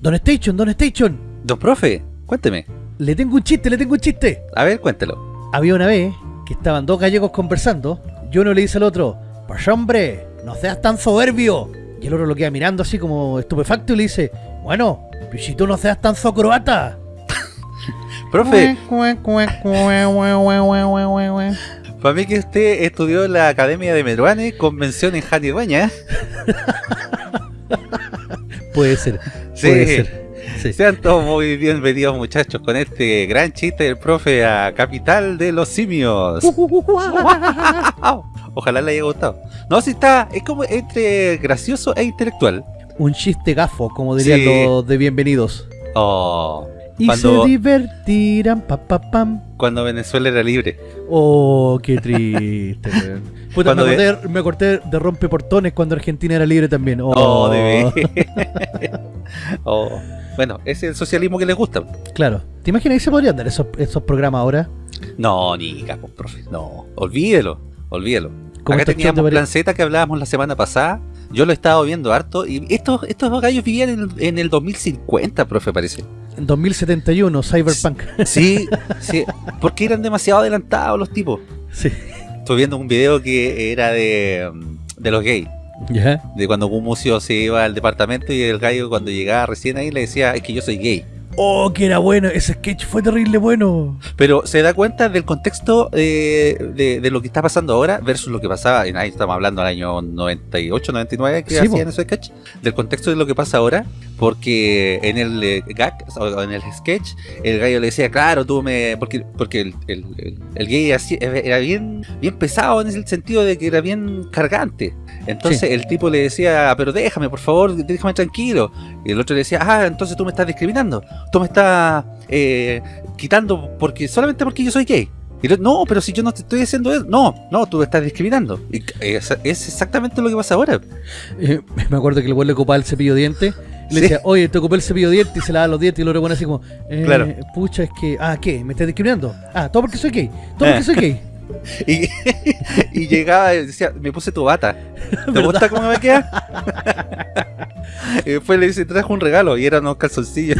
Don Station, Don Station. Don profe, cuénteme. Le tengo un chiste, le tengo un chiste. A ver, cuéntelo. Había una vez que estaban dos gallegos conversando y uno le dice al otro, pues hombre, no seas tan soberbio. Y el otro lo queda mirando así como estupefacto y le dice, bueno, pero si tú no seas tan socroata. Profe, para mí que usted estudió en la Academia de Meruane con mención en Jani Dueña. Puede ser, Sí. puede ser. Sí. Sean todos muy bienvenidos muchachos con este gran chiste del profe a Capital de los Simios. Ojalá le haya gustado. No, si está, es como entre gracioso e intelectual. Un chiste gafo, como dirían Sí. los de bienvenidos. Oh, Y Cuando- se divertirán, pa, pa, pam. cuando Venezuela era libre. Oh, qué triste. Puta, me, Cuando de- acordé, me acordé de rompeportones cuando Argentina era libre también. Oh, Oh, de. Oh. Bueno, es el socialismo que les gusta. Claro. ¿Te imaginas que se podrían dar esos, esos programas ahora? No, ni capo, profe. No, olvídelo, olvídelo. Acá teníamos de Plan Z que hablábamos la semana pasada. Yo lo he estado viendo harto. Y estos, estos gallos vivían en, en el 2050, profe, parece. En 2071, Cyberpunk. Sí, sí. Porque eran demasiado adelantados los tipos. sí. Estuve viendo un video que era de, de los gays. De cuando un museo se iba al departamento y el gallo cuando llegaba recién ahí le decía, es que yo soy gay. Oh, que era bueno. Ese sketch fue terrible bueno. Pero se da cuenta del contexto eh, de, de lo que está pasando ahora versus lo que pasaba, en ahí estamos hablando del año 98, 99 que Sí, hacían ese sketch, del contexto de lo que pasa ahora, porque en el eh, gag, o en el sketch, el gallo le decía, claro, tú me... porque porque el, el- el- el gay así- era bien, bien pesado en el sentido de que era bien cargante. Entonces Sí. el tipo le decía, pero déjame, por favor, déjame tranquilo. Y el otro le decía, ah, entonces tú me estás discriminando. Tú me estás eh, quitando porque solamente porque yo soy gay. Y no, pero si yo no te estoy diciendo eso. No, no, tú me estás discriminando. Y es, es exactamente lo que pasa ahora. Eh, me acuerdo que el güey le ocupaba el cepillo de dientes. y Le Sí. decía, oye, te ocupé el cepillo de dientes y se lava los dientes. Y luego pone así como, eh, Claro. pucha, es que, ah, ¿qué? ¿Me estás discriminando? Ah, todo porque soy gay. Todo porque Eh. soy gay. Y, y llegaba y decía, me puse tu bata. ¿Te gusta cómo me queda? y después le dice, trajo un regalo y eran unos calzoncillos.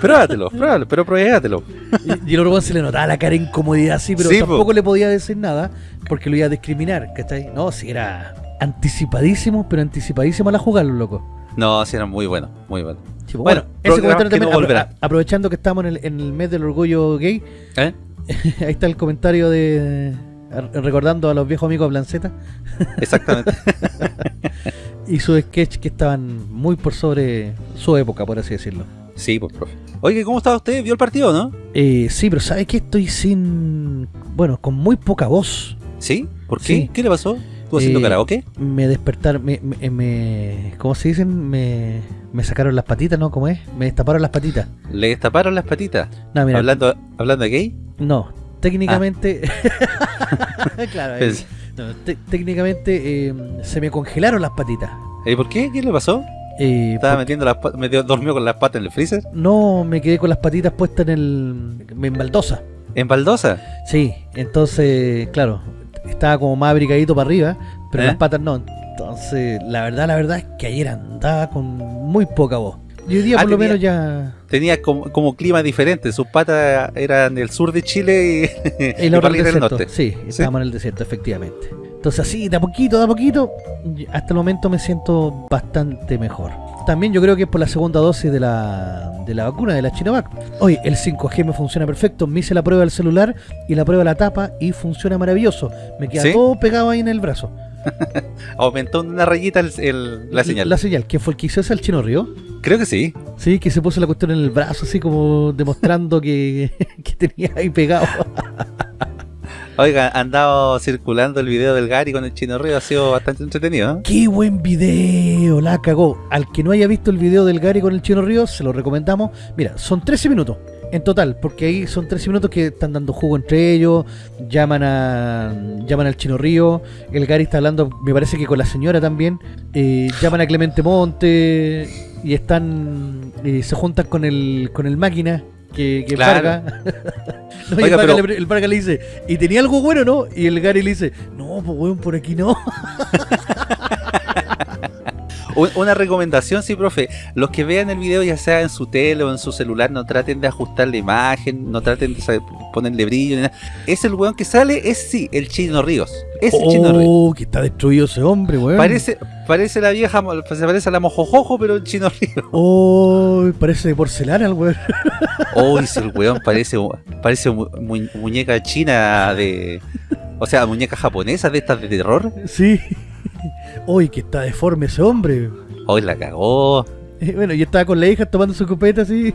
pruébatelo, pruébalo, pero pruébatelo. Y, y el otro se le notaba la cara de incomodidad así, pero Sí, po. tampoco le podía decir nada porque lo iba a discriminar, ¿cachai? No, si era anticipadísimo, pero anticipadísimo a la jugada, los locos. No, sí, eran muy buenos, muy buenos. Sí, pues, Bueno, bueno, ese comentario también, no apro- aprovechando que estamos en el, en el mes del orgullo gay, ¿Eh? ahí está el comentario de a- recordando a los viejos amigos de Blanceta Exactamente. y su sketch que estaban muy por sobre su época, por así decirlo. Sí, pues, profe. Oye, ¿cómo está usted? ¿Vio el partido, no? Eh, sí, pero ¿sabes que Estoy sin... Bueno, con muy poca voz. ¿Sí? ¿Por qué? Sí. ¿Qué le pasó? ¿Estuvo haciendo Eh, karaoke? Me despertaron, me, me, me- ¿cómo se dicen? Me, me sacaron las patitas, ¿no? ¿Cómo es? Me destaparon las patitas. ¿Le destaparon las patitas? No, mira, ¿Hablando, ¿Hablando de gay? no, técnicamente... Ah. claro. Pues, No, técnicamente eh, se me congelaron las patitas. ¿Y por qué? ¿Qué le pasó? Eh, ¿Estaba porque metiendo las patas, metió, dormió con las patas en el freezer? no me quedé con las patitas puestas en el... en baldosa. ¿En baldosa? Sí, entonces, claro, estaba como más abrigadito para arriba, pero ¿Eh? las patas no. Entonces, la verdad, la verdad es que ayer andaba con muy poca voz. Y hoy día Ah, por lo menos ya... Tenía como, como clima diferente. Sus patas eran del sur de Chile y, El otro del norte. Sí, estábamos en el desierto, efectivamente. Entonces así, de a poquito, de a poquito, hasta el momento me siento bastante mejor. También yo creo que es por la segunda dosis de la, de la vacuna, de la Chinovac. Oye, el 5G me funciona perfecto. Me hice la prueba del celular y la prueba de la tapa y funciona maravilloso. Me queda ¿Sí? todo pegado ahí en el brazo. Aumentó una rayita el- el- la señal. La señal. ¿Quién fue el que hizo ese? ¿El Chino Río? Creo que sí. Sí, que se puso la cuestión en el brazo, así como demostrando que, que tenía ahí pegado. Oiga, ha andado circulando el video del Gary con el Chino Río. Ha sido bastante entretenido. ¿eh? ¡Qué buen video! La cagó. Al que no haya visto el video del Gary con el Chino Ríos, se lo recomendamos. Mira, son 13 minutos en total, porque ahí son 13 minutos que están dando jugo entre ellos, llaman a llaman al Chino Río, el Gary está hablando, me parece que con la señora también, eh, llaman a Clemente Monte y están eh, se juntan con el con el máquina que, que Claro. No, Oiga, el, Varga pero- le, el Varga le dice, ¿y tenía algo bueno, no? Y el Gary le dice, no, pues weón, por aquí no. Un- Una recomendación, sí, profe. Los que vean el video, ya sea en su tele o en su celular, no traten de ajustar la imagen, no traten de ponerle brillo. Ni nada. Es el weón que sale, es sí, el Chino Ríos. Es el Chino Ríos. Oh, que está destruido ese hombre, weón. Parece, parece la vieja, se parece a la mojojojo, pero el Chino Ríos. Oh, parece de porcelana el weón. Uy, si el weón parece, parece mu- mu- muñeca china de. O sea, muñeca japonesa de estas de terror. Sí. Uy, que está deforme ese hombre. Hoy la cagó. Eh, Bueno, yo estaba con la hija tomando su copeta así.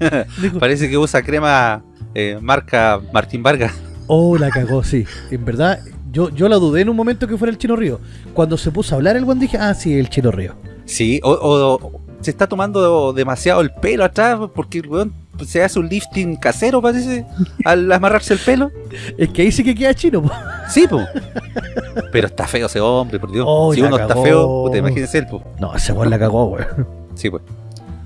Parece que usa crema eh, marca Martín Vargas. oh, la cagó, sí. En verdad, yo, yo la dudé en un momento que fuera el Chino Río. Cuando se puso a hablar el buen dije, ah, sí, el Chino Río. Sí, o, o- se está tomando demasiado el pelo atrás porque el weón se hace un lifting casero, parece, al amarrarse el pelo. Es que ahí sí que queda chino, po. Sí, po. Pero está feo ese hombre, por Dios. Oh, si uno está feo, puta, imagínense él, po. No, ese weón la cagó, weón. Sí, pues.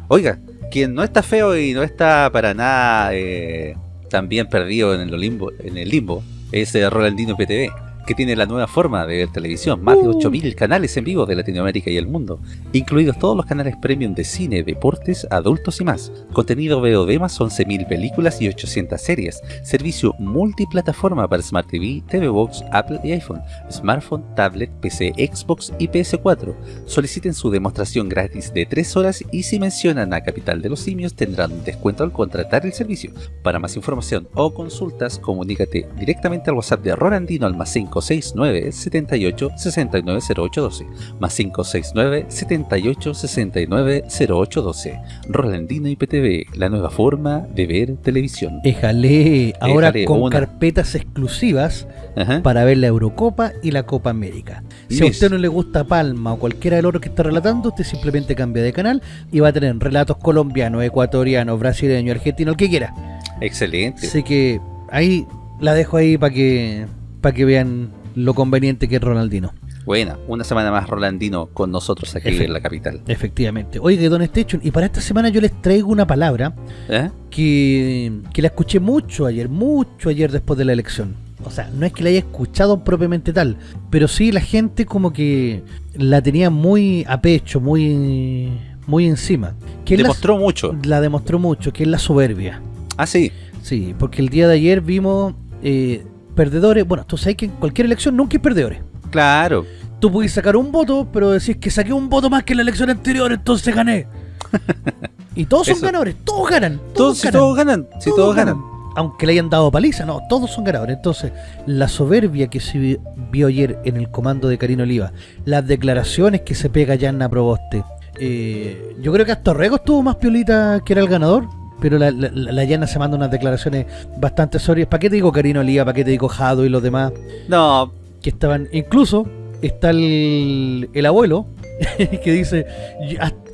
Oiga, quien no está feo y no está para nada eh, también perdido en el limbo, en el limbo es eh, Rolandino PTV, que tiene la nueva forma de ver televisión, más de Uh. 8000 canales en vivo de Latinoamérica y el mundo, incluidos todos los canales premium de cine, deportes, adultos y más. Contenido VOD más 11000 películas y 800 series. Servicio multiplataforma para Smart TV, TV Box, Apple y iPhone, smartphone, tablet, PC, Xbox y PS4. Soliciten su demostración gratis de 3 horas y si mencionan a Capital de los Simios tendrán un descuento al contratar el servicio. Para más información o consultas, comunícate directamente al WhatsApp de Rolandino al más 569 78 69 0812 más 569 78 69 0812 Rolandino IPTV, la nueva forma de ver televisión. Éjale, ahora Éjale, con una. carpetas exclusivas Ajá. para ver la Eurocopa y la Copa América. Si a usted no le gusta Palma o cualquiera de los otros que está relatando, usted simplemente cambia de canal y va a tener relatos colombianos, ecuatorianos, brasileños, argentinos, el que quiera. Excelente. Así que ahí la dejo ahí para que para que vean lo conveniente que es Ronaldino. Buena, una semana más Rolandino con nosotros aquí Efe- en la capital. Efectivamente. Oiga, Don Station, y para esta semana yo les traigo una palabra ¿Eh? que, que la escuché mucho ayer, mucho ayer después de la elección. O sea, no es que la haya escuchado propiamente tal, pero sí la gente como que la tenía muy a pecho, muy muy encima. Que la- Demostró mucho. la demostró mucho, que es la soberbia. Ah, sí. Sí, porque el día de ayer vimos eh, perdedores. Bueno, tú sabes que en cualquier elección nunca hay perdedores. Claro. Tú puedes sacar un voto, pero decís que saqué un voto más que en la elección anterior, entonces gané. y todos son Eso. ganadores, todos ganan. Todos, Todos, si ganan. todos ganan. Si todos, ganan. Aunque le hayan dado paliza, no, todos son ganadores. Entonces, la soberbia que se vi- vio ayer en el comando de Karina Oliva, las declaraciones que se pega Yanna Proboste. eh, yo creo que hasta Rego estuvo más piolita que era el ganador, pero la, la, la Yanna se manda unas declaraciones bastante sorias. ¿Para qué te digo Karina Oliva? ¿Para qué te digo Jado y los demás? No, que estaban, incluso está el, el abuelo que dice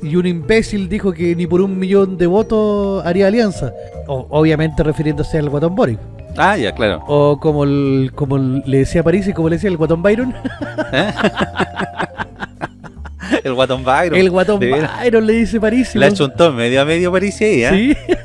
y un imbécil dijo que ni por un millón de votos haría alianza O- obviamente refiriéndose al guatón Boris Ah, ya, claro. o como el- como le decía París y como le decía el guatón Byron El guatón Byron. el guatón. Byron le dice París Le ha hecho un ton medio a medio París ahí, ¿eh? Sí,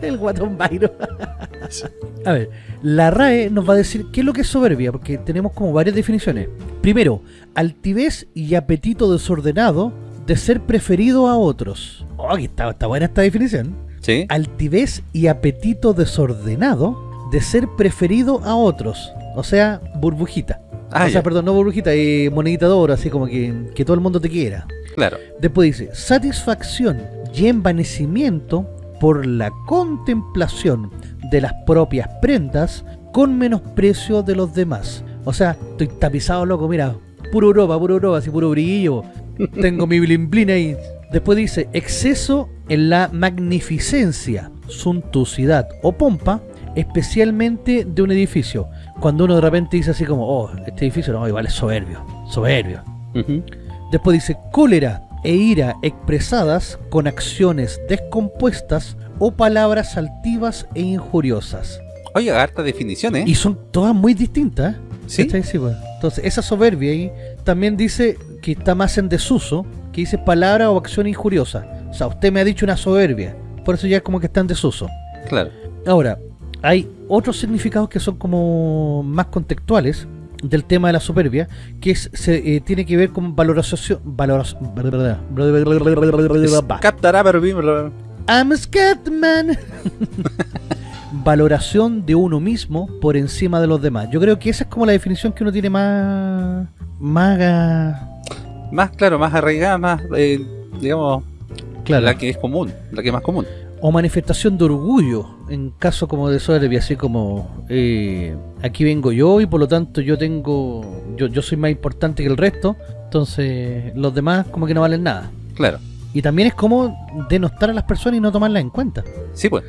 el guatón Byron. A ver, la RAE nos va a decir qué es lo que es soberbia, porque tenemos como varias definiciones. Primero, altivez y apetito desordenado de ser preferido a otros. Oh, está, está buena esta definición. Sí. Altivez y apetito desordenado de ser preferido a otros. O sea, burbujita. Ah, o sea, ya, perdón, no burbujita, eh, monedita de oro, así como que, que todo el mundo te quiera. claro. Después dice, satisfacción y envanecimiento por la contemplación de las propias prendas con menosprecio de los demás. O sea, estoy tapizado, loco, mira, puro Europa, puro Europa, así puro brillo. Tengo mi blin blin ahí. Después dice, exceso en la magnificencia, suntuosidad o pompa, especialmente de un edificio. Cuando uno de repente dice así como, oh, este edificio no, igual es soberbio, soberbio. Después dice cólera e ira expresadas con acciones descompuestas o palabras altivas e injuriosas. Oye, harta definición, ¿eh? Y son todas muy distintas. ¿eh? ¿Sí? Sí, pues. Entonces, esa soberbia ahí también dice que está más en desuso, que dice palabra o acción injuriosa. O sea, usted me ha dicho una soberbia. Por eso ya es como que está en desuso. Claro. Ahora, hay otros significados que son como más contextuales. del tema de la soberbia, que es, se, eh, tiene que ver con valoración... Valoración... I'm Scatman. Valoración de uno mismo por encima de los demás. Yo creo que esa es como la definición que uno tiene más... Más... Más, claro, más arraigada, más, eh, digamos, Claro. la que es común, la que es más común. O manifestación de orgullo en caso como de soberbia así como eh, aquí vengo yo y por lo tanto yo tengo yo, yo soy más importante que el resto entonces los demás como que no valen nada Claro. y también es como denostar a las personas y no tomarlas en cuenta Sí, pues.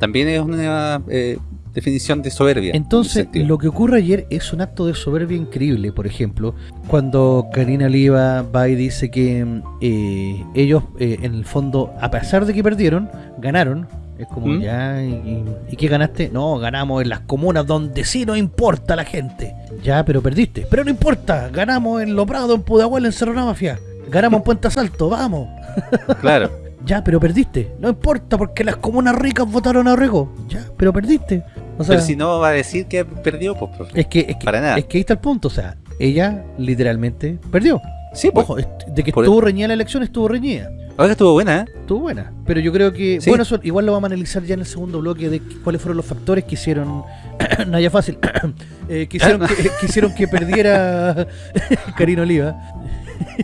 También es una eh, definición de soberbia. en entonces lo que ocurre ayer es un acto de soberbia increíble por ejemplo cuando Karina Oliva va y dice que eh, ellos eh, en el fondo a pesar de que perdieron ganaron es como ¿Mm? ya y, y- ¿y qué ganaste? no ganamos en las comunas donde sí nos importa la gente ya pero perdiste pero no importa ganamos en Lo Prado en Pudahuel en Cerro Mafia ganamos en Puente Salto vamos Claro. ya pero perdiste no importa porque las comunas ricas votaron a Rego ya pero perdiste o sea, Pero si no va a decir que perdió, pues, profe. es que, es que, Para nada. es que ahí está el punto, o sea, ella literalmente perdió. Sí, pues. Ojo, de que estuvo reñida la elección, estuvo reñida. Oiga, estuvo buena, ¿eh? Estuvo buena. Pero yo creo que, Sí. bueno, eso igual lo vamos a analizar ya en el segundo bloque de cuáles fueron los factores que hicieron, Naya Fácil, eh, que, hicieron que, que hicieron que perdiera Karina Oliva.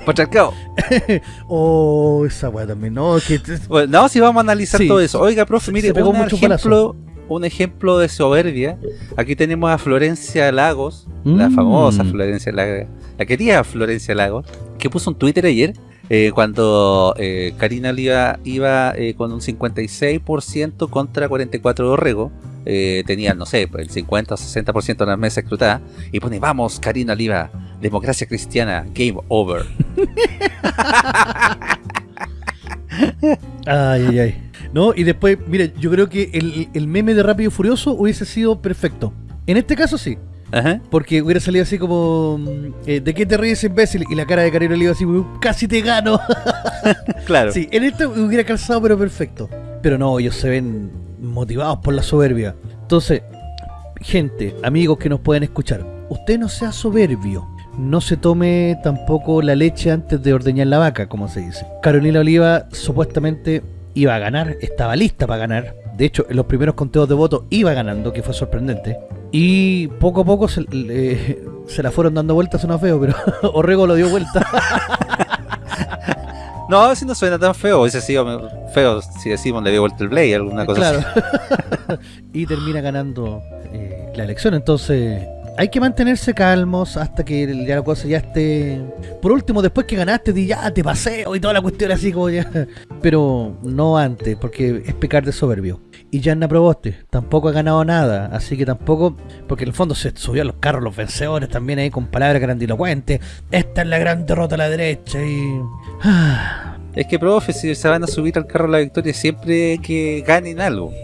Patriarcado. O esa weá también, ¿no? Que, Bueno, no, si vamos a analizar Sí. todo eso. Oiga, profe, mire, pegó un mucho ejemplo, un ejemplo de soberbia. Aquí tenemos a Florencia Lagos, la Mm. famosa Florencia Lagos, la querida Florencia Lagos, que puso un Twitter ayer eh, cuando eh, Karina Oliva iba eh, con un 56% contra 44% de Orrego. Eh, tenía, no sé, pues, el 50 o 60% de las mesas escrutadas. Y pone, vamos, Karina Oliva, democracia cristiana, game over. Ay, ay, ay. No, y después, mira, yo creo que el, el meme de Rápido y Furioso hubiese sido perfecto. En este caso sí. Ajá. Porque hubiera salido así como mm, eh, ¿De qué te ríes imbécil? Y la cara de Karina Oliva así Casi te gano Claro. Sí, en esto hubiera calzado pero perfecto Pero no, ellos se ven motivados por la soberbia Entonces, gente, amigos que nos pueden escuchar Usted no sea soberbio no se tome tampoco la leche antes de ordeñar la vaca, como se dice. Carolina Oliva supuestamente iba a ganar, estaba lista para ganar. De hecho, en los primeros conteos de votos iba ganando, que fue sorprendente. Y poco a poco se, le- se la fueron dando vueltas, suena feo, pero Orrego lo dio vuelta. No, si no suena tan feo. Hubiese sido feo si decimos le dio vuelta el play, alguna cosa claro. así. y termina ganando eh, la elección. Entonces, hay que mantenerse calmos hasta que ya la cosa ya esté. Por último, después que ganaste, di ya te paseo y toda la cuestión así como ya. Pero no antes, porque es pecar de soberbio. Y Yanna Proboste tampoco ha ganado nada, así que tampoco, porque en el fondo se subió a los carros los vencedores también ahí con palabras grandilocuentes. Esta es la gran derrota a la derecha y. Es que, profe, si se van a subir al carro la victoria, siempre que ganen algo.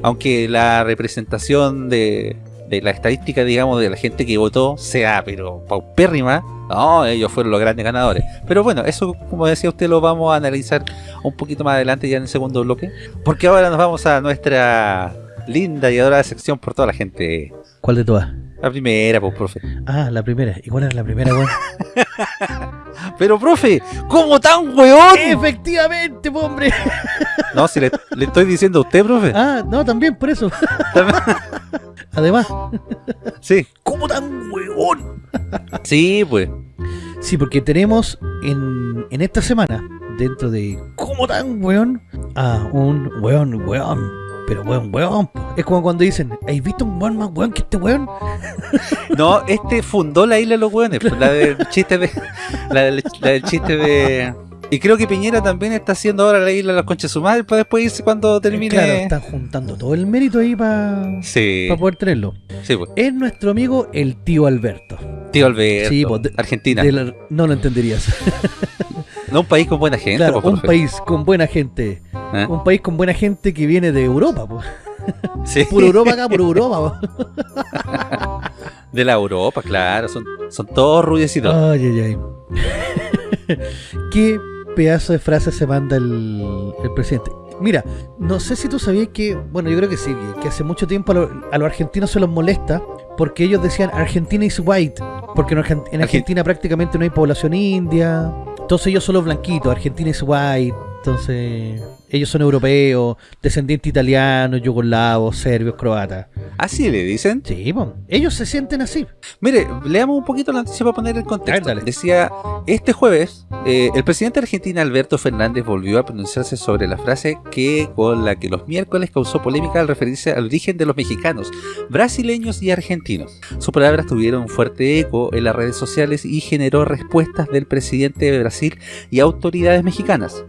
Aunque la representación de, de la estadística, digamos, de la gente que votó sea, pero paupérrima, no, ellos fueron los grandes ganadores. Pero bueno, eso, como decía usted, lo vamos a analizar un poquito más adelante, ya en el segundo bloque. Porque ahora nos vamos a nuestra linda y adorada sección por toda la gente. ¿Cuál de todas? La primera, pues, profe. Ah, la primera. ¿Y cuál era la primera, weón? Pero, profe, ¿cómo tan weón? Efectivamente, po, hombre. No, si le, le estoy diciendo a usted, profe. Ah, no, también, por eso. Además, Sí. ¿cómo tan huevón? Sí, pues. Sí, porque tenemos en, en esta semana, dentro de ¿Cómo tan weón? A un weón, weón. Pero weón, weón. po. Es como cuando dicen, ¿has visto un weón más weón que este weón? No, este fundó la isla de los hueones, pues, la del chiste de. La del, la del chiste de. Y creo que Piñera también está haciendo ahora la isla de los conches su madre para después irse cuando termine. Claro, están juntando todo el mérito ahí para Sí, poder tenerlo. sí, pues. Es nuestro amigo el tío Alberto. Tío Alberto, Sí, pues, de- Argentina. De la- no lo entenderías. No un país con buena gente, claro, un profe. país con buena gente. ¿Eh? Un país con buena gente que viene de Europa, pues. Sí, Puro Europa acá, puro Europa. po. de la Europa, claro. Son, son todos rubiecitos. Ay, ay, ay. Qué pedazo de frase se manda el, el presidente. Mira, no sé si tú sabías que, bueno, yo creo que sí, que, hace mucho tiempo a, lo- a los argentinos se los molesta porque ellos decían Argentina is white. Porque en, Argen- en Argentina prácticamente no hay población india. Entonces ellos son los blanquitos. Argentina es white. Entonces ellos son europeos, descendientes italianos, yugoslavos, serbios, croatas. Así le dicen. Sí, po. ellos se sienten así. Mire, leamos un poquito la noticia para poner el contexto. Ver. Decía, este jueves, eh, el presidente de Argentina, Alberto Fernández, volvió a pronunciarse sobre la frase que con la que los miércoles causó polémica al referirse al origen de los mexicanos, brasileños y argentinos. Sus palabras tuvieron un fuerte eco en las redes sociales y generó respuestas del presidente de Brasil y autoridades mexicanas.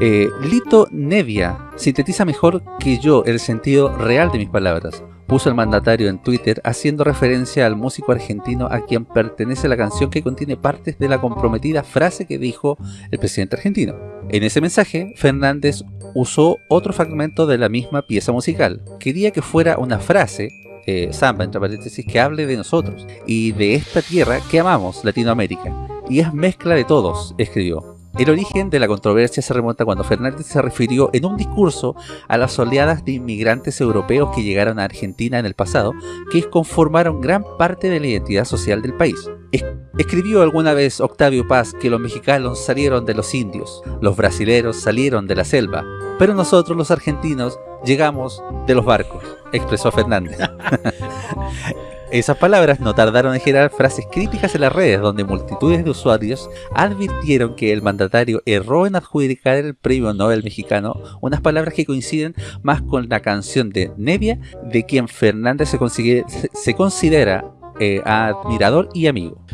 Eh, Lito Nevia sintetiza mejor que yo el sentido real de mis palabras puso el mandatario en Twitter haciendo referencia al músico argentino a quien pertenece la canción que contiene partes de la comprometida frase que dijo el presidente argentino. En ese mensaje, Fernández usó otro fragmento de la misma pieza musical. Quería que fuera una frase, eh, samba entre paréntesis, que hable de nosotros y de esta tierra que amamos, Latinoamérica. Y es mezcla de todos, escribió. El origen de la controversia se remonta cuando Fernández se refirió en un discurso a las oleadas de inmigrantes europeos que llegaron a Argentina en el pasado, que conformaron gran parte de la identidad social del país. Es- escribió alguna vez Octavio Paz que los mexicanos salieron de los indios, los brasileros salieron de la selva, pero nosotros los argentinos llegamos de los barcos, expresó Fernández. Esas palabras no tardaron en generar frases críticas en las redes, donde multitudes de usuarios advirtieron que el mandatario erró en adjudicar el premio Nobel mexicano unas palabras que coinciden más con la canción de Nevia, de quien Fernández se, se considera eh, admirador y amigo.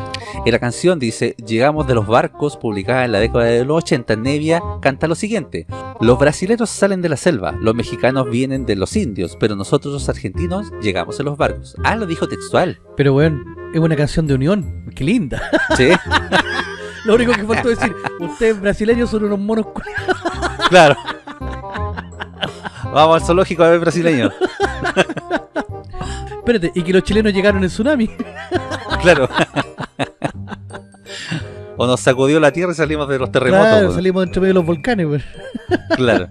En la canción dice, llegamos de los barcos, publicada en la década de los 80, Nevia canta lo siguiente, los brasileños salen de la selva, los mexicanos vienen de los indios, pero nosotros los argentinos llegamos en los barcos. Ah, lo dijo textual. Pero weón, es una canción de unión. Qué linda. Sí, Lo único que faltó decir, ustedes brasileños son unos monos claro. Vamos al zoológico a ver brasileños. Espérate, y que los chilenos llegaron en tsunami. Claro. O nos sacudió la tierra y salimos de los terremotos. Claro, salimos entre medio de los volcanes. Claro.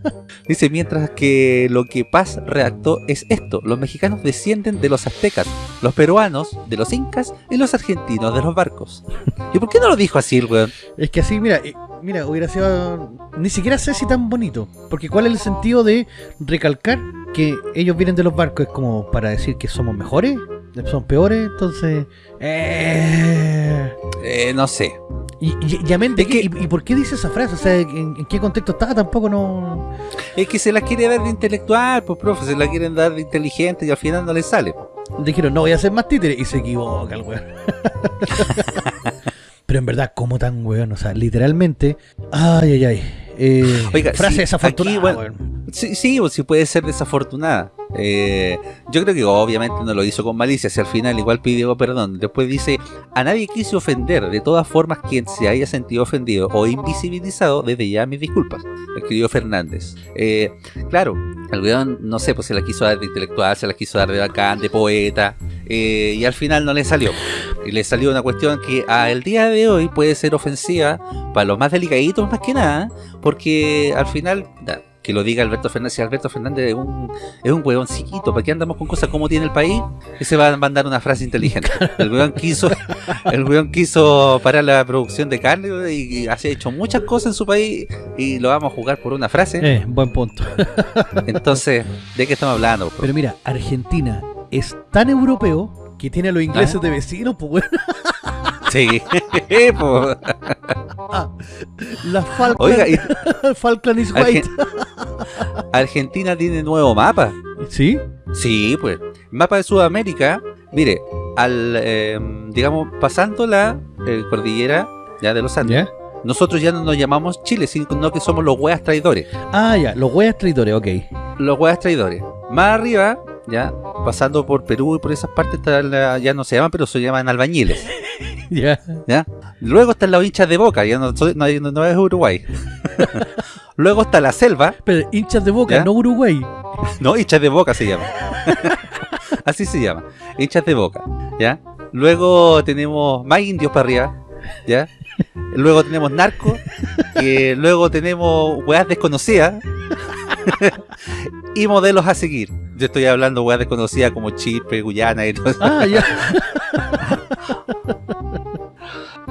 Dice, mientras que lo que Paz redactó es esto. Los mexicanos descienden de los aztecas, los peruanos de los incas y los argentinos de los barcos. ¿Y por qué no lo dijo así el weón? Es que así, mira, eh, mira, hubiera sido. Ni siquiera sé si tan bonito. Porque ¿cuál es el sentido de recalcar que ellos vienen de los barcos? ¿Es como para decir que somos mejores? ¿Son peores? Entonces. Eh... Eh, no sé. Y, y, y amén de Es qué? que- ¿Y, y por qué dice esa frase? O sea, ¿en, en qué contexto estaba? Tampoco no. Es que se la quiere dar de intelectual, pues profe, se la quieren dar de inteligente y al final no le sale. Dijeron, no voy a hacer más títeres. Y se equivoca el weón. Pero en verdad, ¿cómo tan weón? O sea, literalmente. Ay, ay, ay. Eh, Oiga, frase sí, desafortunada, aquí, bueno. Sí, sí, pues sí puede ser desafortunada. Eh, yo creo que obviamente no lo hizo con malicia, si al final igual pidió perdón. Después dice, a nadie quise ofender, de todas formas quien se haya sentido ofendido o invisibilizado, desde ya mis disculpas, escribió Fernández. Eh, claro, el weón, no sé, pues se la quiso dar de intelectual, se la quiso dar de bacán, de poeta, eh, y al final no le salió. Y le salió una cuestión que al día de hoy puede ser ofensiva para los más delicaditos más que nada, porque al final, que lo diga Alberto Fernández, si Alberto Fernández es un, es un huevoncito, ¿para qué andamos con cosas como tiene el país? Que se va a mandar una frase inteligente. El weón quiso, el weón quiso parar la producción de carne y, y ha hecho muchas cosas en su país y lo vamos a jugar por una frase. Eh, buen punto. Entonces, ¿de qué estamos hablando? Pero mira, Argentina es tan europeo que tiene a los ingleses Ah. de vecinos, pues. Sí, pues. La Falkland, Oiga, y Falkland is Argen- white. Argentina tiene nuevo mapa. ¿Sí? Sí, pues. Mapa de Sudamérica. Mire, al, eh, digamos, pasando la eh, cordillera ya de los Andes, ¿Ya? nosotros ya no nos llamamos Chile, sino que somos los hueas traidores. Ah, ya, los weas traidores, ok. Los hueas traidores. Más arriba, ya, pasando por Perú y por esas partes, la- ya no se llaman, pero se llaman albañiles. Ya. ¿ya? Luego están los hinchas de boca, ya no, no, no- no es Uruguay. Luego está la selva, Pero hinchas de boca, ¿Ya? no Uruguay. No, hinchas de boca se llama. Así se llama. Hinchas de boca. ¿Ya? Luego tenemos más indios para arriba. ¿Ya? Luego tenemos narcos. que luego tenemos weas desconocidas. y modelos a seguir. Yo estoy hablando weas desconocidas como Chipre, Guyana y todo eso. Ah, ya.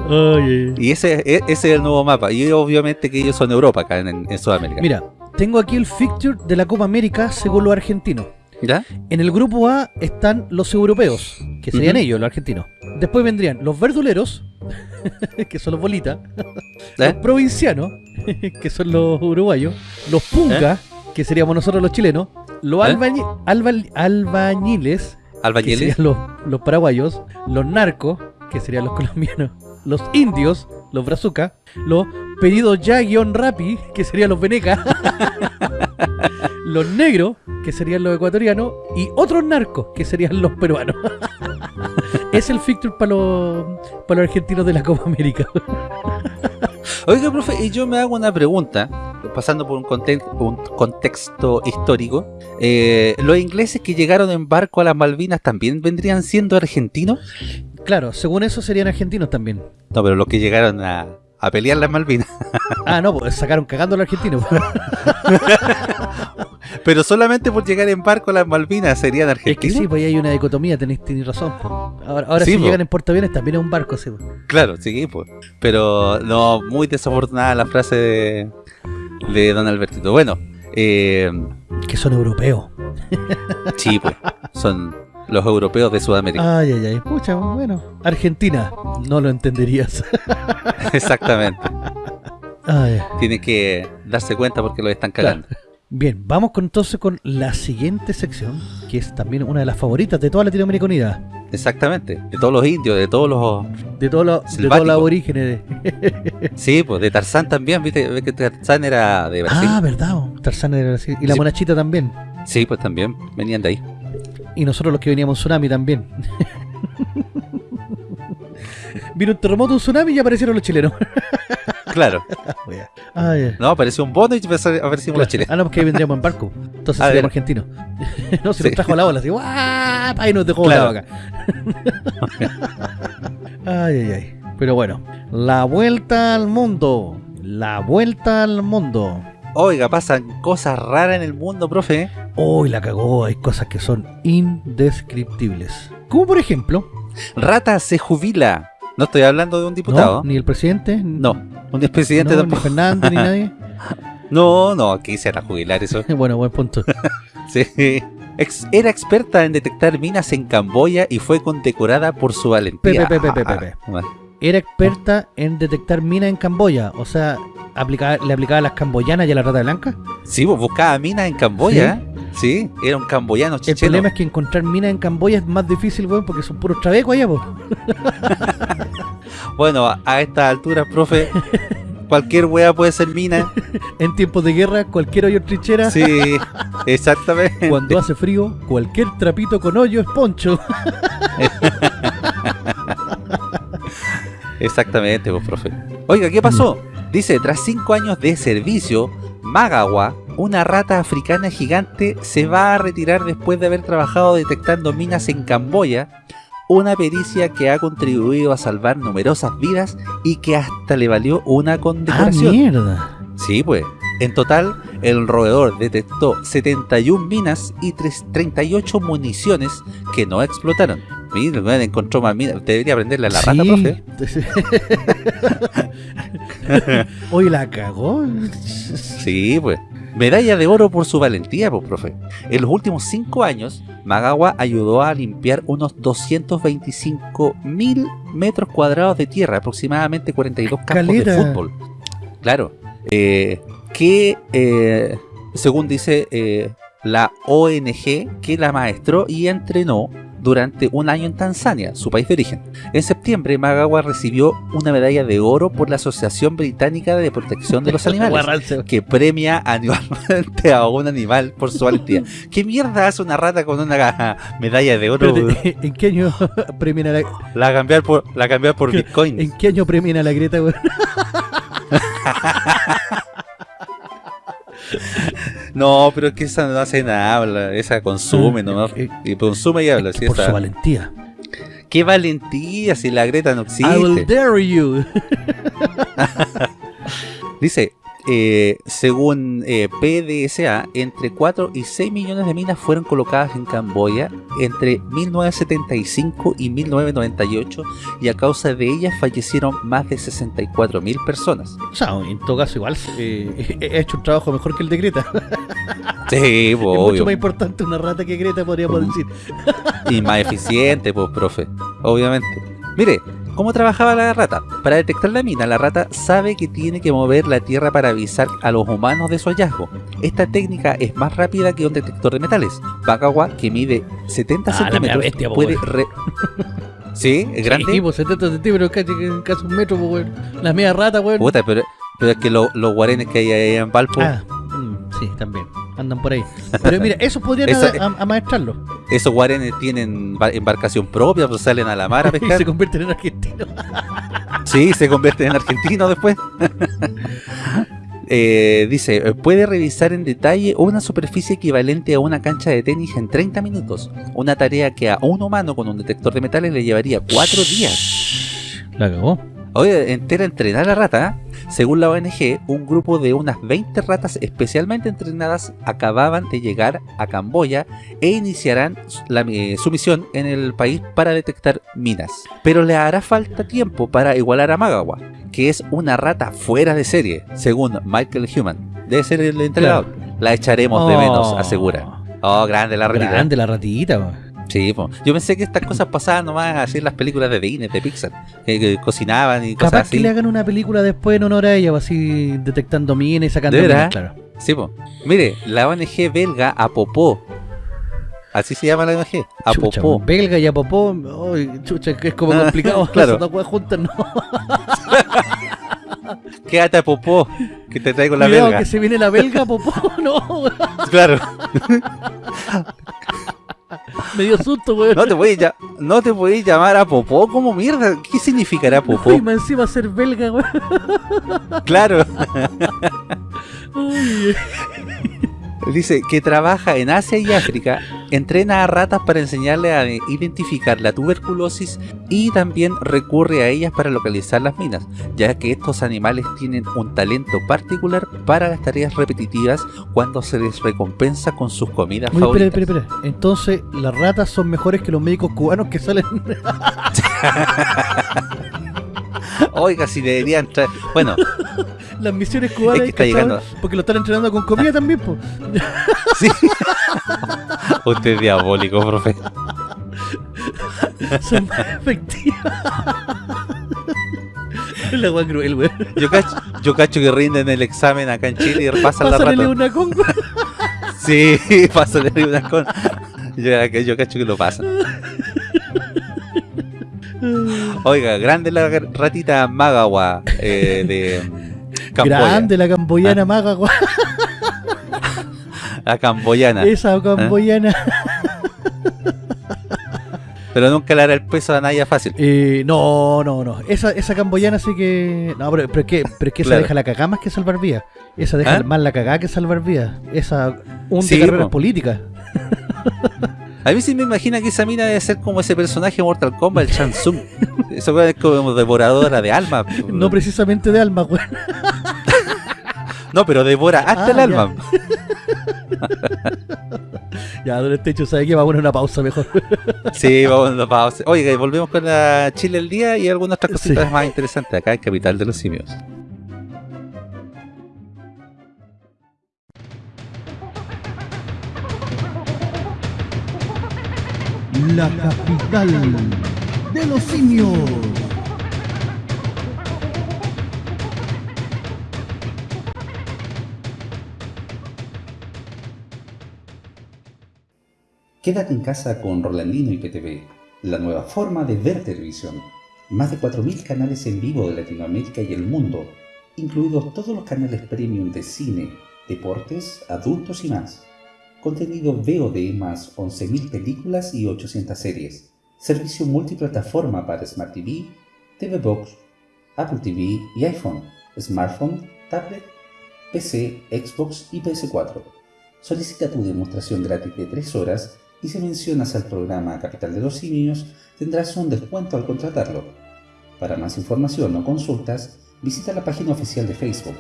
Oye. Y ese, e- ese es el nuevo mapa. Y obviamente que ellos son Europa acá en, en Sudamérica. Mira, tengo aquí el fixture de la Copa América según los argentinos. ¿Ya? En el grupo A están los europeos, que serían ellos, los argentinos. Después vendrían los verduleros, que son los bolitas, los ¿Eh? provincianos, que son los uruguayos, los pungas, que seríamos nosotros los chilenos, los ¿Eh? albañi- alba- albañiles, que Albañiles. serían los, los paraguayos, los narcos, que serían los colombianos, los indios, los brazucas, los pedidos ya guion rapi, que serían los venecas, los negros, que serían los ecuatorianos, y otros narcos, que serían los peruanos. es el fixture para los, para los argentinos de la Copa América. Oiga, profe, y yo me hago una pregunta, pasando por un contexto histórico. Eh, ¿Los ingleses que llegaron en barco a las Malvinas también vendrían siendo argentinos? claro, según eso serían argentinos también. No, pero los que llegaron a, a pelear las Malvinas. Ah, no, pues sacaron cagando a los argentinos. Pero solamente por llegar en barco a las Malvinas serían Es que argentinos. sí, pues ahí hay una dicotomía, tenéis, tenéis razón. po. Ahora, ahora Sí, si po. llegan en portaaviones también es un barco, sí. po. Claro, sí, pues. Pero no, muy desafortunada la frase de, de don Albertito. Bueno, eh, Que son europeos. sí, pues. Son los europeos de Sudamérica. Ay, ay, ay. Pucha, bueno. Argentina, no lo entenderías. Exactamente. Ay. Tienen que darse cuenta porque los están cagando. Bien, vamos con, entonces con la siguiente sección, que es también una de las favoritas de toda Latinoamérica Unida. Exactamente. De todos los indios, de todos los... De, todos los- de todos los aborígenes. Sí, pues de Tarzán también, ¿viste? Que Tarzán era de Brasil. Ah, verdad. Tarzán de Brasil. Y la monachita también. Sí, pues también venían de ahí. Y nosotros los que veníamos en tsunami también. Vino un terremoto, un tsunami y aparecieron los chilenos. Claro. Ay, ay. No, apareció un bono y aparecimos los chilenos. Ah, no, porque ahí vendríamos en barco. Entonces Ah, seríamos argentinos. no, se Sí. nos trajo a la ola así. ¡guapa! Y nos dejó Claro. volado acá. ay, ay, ay. Pero bueno, la vuelta al mundo. La vuelta al mundo. Oiga, pasan cosas raras en el mundo, profe. Hoy la cagó. Hay cosas que son indescriptibles. Como por ejemplo, Rata se jubila. No estoy hablando de un diputado. no, ni el presidente, No, un expresidente no, ni tampoco. Fernández, ni nadie. No, no, aquí se van a jubilar eso. bueno, buen punto. Sí. Ex- era experta en detectar minas en Camboya y fue condecorada por su valentía. Pepe, pepe, pepe, pepe. Ah, Era experta en detectar minas en Camboya. O sea, aplicaba- le aplicaba a las camboyanas y a la rata blanca. Sí, buscaba minas en Camboya. Sí, era un camboyano El problema es que encontrar minas en Camboya es más difícil, weón, porque son puros trabecos allá, po. Bueno, a, a esta altura, profe, cualquier wea puede ser mina. En tiempos de guerra, cualquier hoyo es trinchera. Sí, exactamente. Cuando hace frío, cualquier trapito con hoyo es poncho. Exactamente, pues, profe. Oiga, ¿qué pasó? Dice, tras cinco años de servicio, Magawa, una rata africana gigante, se va a retirar después de haber trabajado detectando minas en Camboya, una pericia que ha contribuido a salvar numerosas vidas y que hasta le valió una Ah, condecoración. mierda. Sí, pues. En total, el roedor detectó 71 minas y tres- 38 municiones que no explotaron. Mira, weón encontró más minas. Debería aprenderle a la rata, profe. Oye, la cagó. Sí, pues. Medalla de oro por su valentía, pues, profe. En los últimos cinco años, Magawa ayudó a limpiar unos 225 mil metros cuadrados de tierra, aproximadamente 42 campos de fútbol. Claro. eh, que, eh, según dice eh, la ONG, que la maestró y entrenó durante un año en Tanzania, su país de origen. En septiembre, Magawa recibió una medalla de oro por la Asociación Británica de Protección de los Animales que premia anualmente a un animal por su valentía. ¿Qué mierda hace una rata con una medalla de oro? ¿En qué año premian a la, La cambiar por, la cambiar por ¿Qué? Bitcoin. ¿En qué año premian a la Greta? No, pero es que esa no hace nada, habla, esa consume nomás. Eh, Y consume y habla. es sí, que por esa- su valentía. Qué valentía si la Greta no I will existe. dare you. Dice, eh, según eh, PDSA, entre 4 y 6 millones de minas fueron colocadas en Camboya entre 1975 y 1998 y a causa de ellas fallecieron más de 64 mil personas. O sea, en todo caso igual eh, he hecho un trabajo mejor que el de Greta. Sí, es obvio. mucho más importante una rata que Greta, podríamos decir. Y más eficiente, pues, profe. Obviamente. Mire, ¿cómo trabajaba la rata? Para detectar la mina, la rata sabe que tiene que mover la tierra para avisar a los humanos de su hallazgo. Esta técnica es más rápida que un detector de metales. Bakawa, que mide 70 Ah, centímetros, bestia, puede... re- ¿Sí? ¿Es grande? Sí, pues 70 centímetros, casi, casi un metro, weón. La media rata, weón. Puta, pero, pero es que lo- los guarenes que hay ahí en Valpo, Ah, mm, sí, también. Andan por ahí. Pero mira, eso podrían a- a- amaestrarlo. esos guarenes tienen ba- embarcación propia, pues salen a la mar a Y pescar. se convierten en argentinos. Sí, se convierte en argentino después. Eh, dice, puede revisar en detalle una superficie equivalente a una cancha de tenis en 30 minutos. Una tarea que a un humano con un detector de metales le llevaría 4 días. La cagó. Oye, entera entrenar a la rata. ¿eh? Según la ONG, un grupo de unas 20 ratas especialmente entrenadas acababan de llegar a Camboya e iniciarán la, eh, su misión en el país para detectar minas. Pero le hará falta tiempo para igualar a Magawa, que es una rata fuera de serie, según Michael Human. Debe ser el entrenador. La echaremos de menos, Oh, asegura. Oh, grande la ratita. Grande la ratita. Sí, po. yo pensé que estas cosas pasaban nomás así en las películas de Disney, de Pixar, que, que cocinaban y cosas Capaz así. que le hagan una película después en honor a ella, pues, así detectando minas y sacando ¿De minas, claro. Sí, po. Mire, la ONG belga Apopó. Así se llama la ONG. Apopó. belga y apopó, chucha, que es como Ah, complicado. claro. Weas juntas, no. Quédate Apopó, que te traigo la Cuidado belga. que se viene la belga, popó, no. Claro. Me dio susto, weón. No te ya- no te puedes llamar Apopó como mierda. ¿Qué significará Y Apopó? más encima ser belga, weón. Claro. Ay, Dice que trabaja en Asia y África, entrena a ratas para enseñarle a identificar la tuberculosis y también recurre a ellas para localizar las minas, ya que estos animales tienen un talento particular para las tareas repetitivas cuando se les recompensa con sus comidas Oye, espera, favoritas. espera, espera. Entonces, las ratas son mejores que los médicos cubanos que salen. Oiga, si deberían traer... Bueno, las misiones cubanas. Es que está ¿cachai? llegando. Porque lo están entrenando con comida también, pues. sí. Usted es diabólico, profe. Son más efectivas. La cruel, weón. Yo cacho, yo cacho que rinden el examen acá en Chile y pasan la rata. una con, weón. Sí, pásale una con... Yo, yo cacho que lo pasan. Oiga, grande la ratita Magawa eh, de Camboya. Grande la camboyana maga, weón. La camboyana. Esa camboyana. Pero nunca le hará el peso a Naya fácil. Eh, no, no, no. Esa, esa camboyana sí que. No, pero, pero es que, pero es que esa Claro. deja la cagada más que salvar vidas. Esa deja ¿Ah? más la cagada que salvar vidas. Esa. Un Sí, de carreras po. políticas. A mí sí me imagina que esa mina debe ser como ese personaje de Mortal Kombat, el Shang Tsung. Eso es como devoradora de alma. No precisamente de alma, weón. No, pero devora hasta Ah, el alma. Ya, don Estecho, ¿sabe qué? Vamos a una pausa mejor. Sí, vamos a una pausa. Oiga, y volvemos con la Chile el día y algunas otras cositas Sí. más interesantes acá en Capital de los Simios. La capital de los simios. Quédate en casa con Rolandino y PTV, la nueva forma de ver televisión. Más de 4.000 canales en vivo de Latinoamérica y el mundo, incluidos todos los canales premium de cine, deportes, adultos y más. Contenido VOD más 11.000 películas y 800 series. Servicio multiplataforma para Smart TV, TV Box, Apple TV y iPhone, smartphone, tablet, PC, Xbox y PS4. Solicita tu demostración gratis de 3 horas y si mencionas al programa Capital de los Simios tendrás un descuento al contratarlo. Para más información o consultas, visita la página oficial de Facebook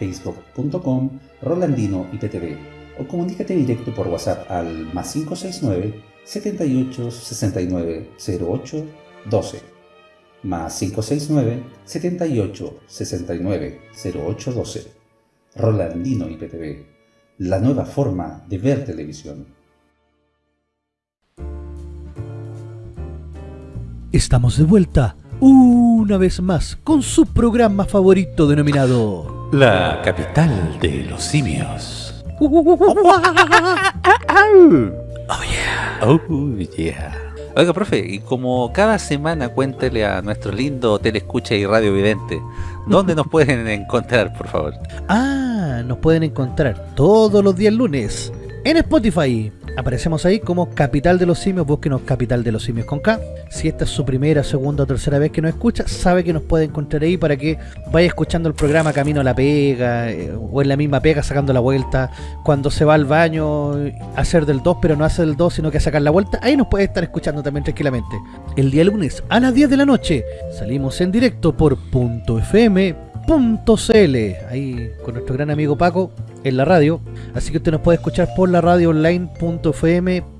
www.facebook.com Rolandino IPTV o comunícate directo por WhatsApp al más 569 78 69 08 12 más 569 78 69 08 12 Rolandino IPTV la nueva forma de ver televisión. Estamos de vuelta una vez más con su programa favorito denominado La capital de los simios. Oh yeah. Oh yeah. Oiga, profe, y como cada semana cuéntele a nuestro lindo telescucha y radio vidente, ¿dónde nos pueden encontrar, por favor? Ah, nos pueden encontrar todos los días lunes en Spotify. Aparecemos ahí como Capital de los Simios, búsquenos Capital de los Simios con K. Si esta es su primera, segunda o tercera vez que nos escucha, sabe que nos puede encontrar ahí para que vaya escuchando el programa camino a la pega, eh, o en la misma pega sacando la vuelta, cuando se va al baño, hacer del 2, pero no hace del 2, sino que sacar la vuelta, ahí nos puede estar escuchando también tranquilamente. El día lunes a las 10 de la noche salimos en directo por .fm .cl ahí con nuestro gran amigo Paco en la radio. Así que usted nos puede escuchar por la radio online.fm.cl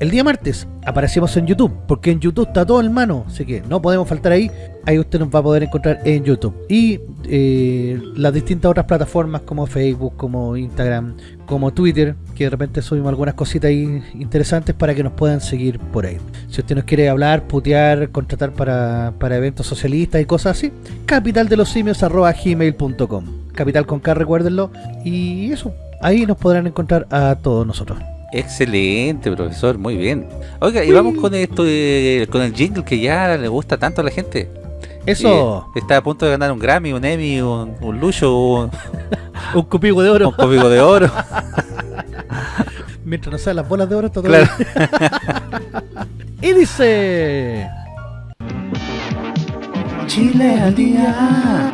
el día martes aparecemos en YouTube porque en YouTube está todo en mano así que no podemos faltar ahí. Ahí usted nos va a poder encontrar en YouTube. Y eh, las distintas otras plataformas como Facebook, como Instagram, como Twitter que de repente subimos algunas cositas ahí interesantes para que nos puedan seguir por ahí. Si usted nos quiere hablar, putear, contratar para, para eventos socialistas y cosas así capital de los simios arroba gmail.com capital con K recuérdenlo. Y eso, ahí nos podrán encontrar a todos nosotros Excelente, profesor, muy bien. Oiga, y vamos con esto de- con el jingle que ya le gusta tanto a la gente. eso, Y está a punto de ganar un Grammy, un Emmy, un, un Lucho, un, un cupigo de oro un de Oro. mientras no sean las bolas de oro está todo Claro. bien. y dice Chile al día.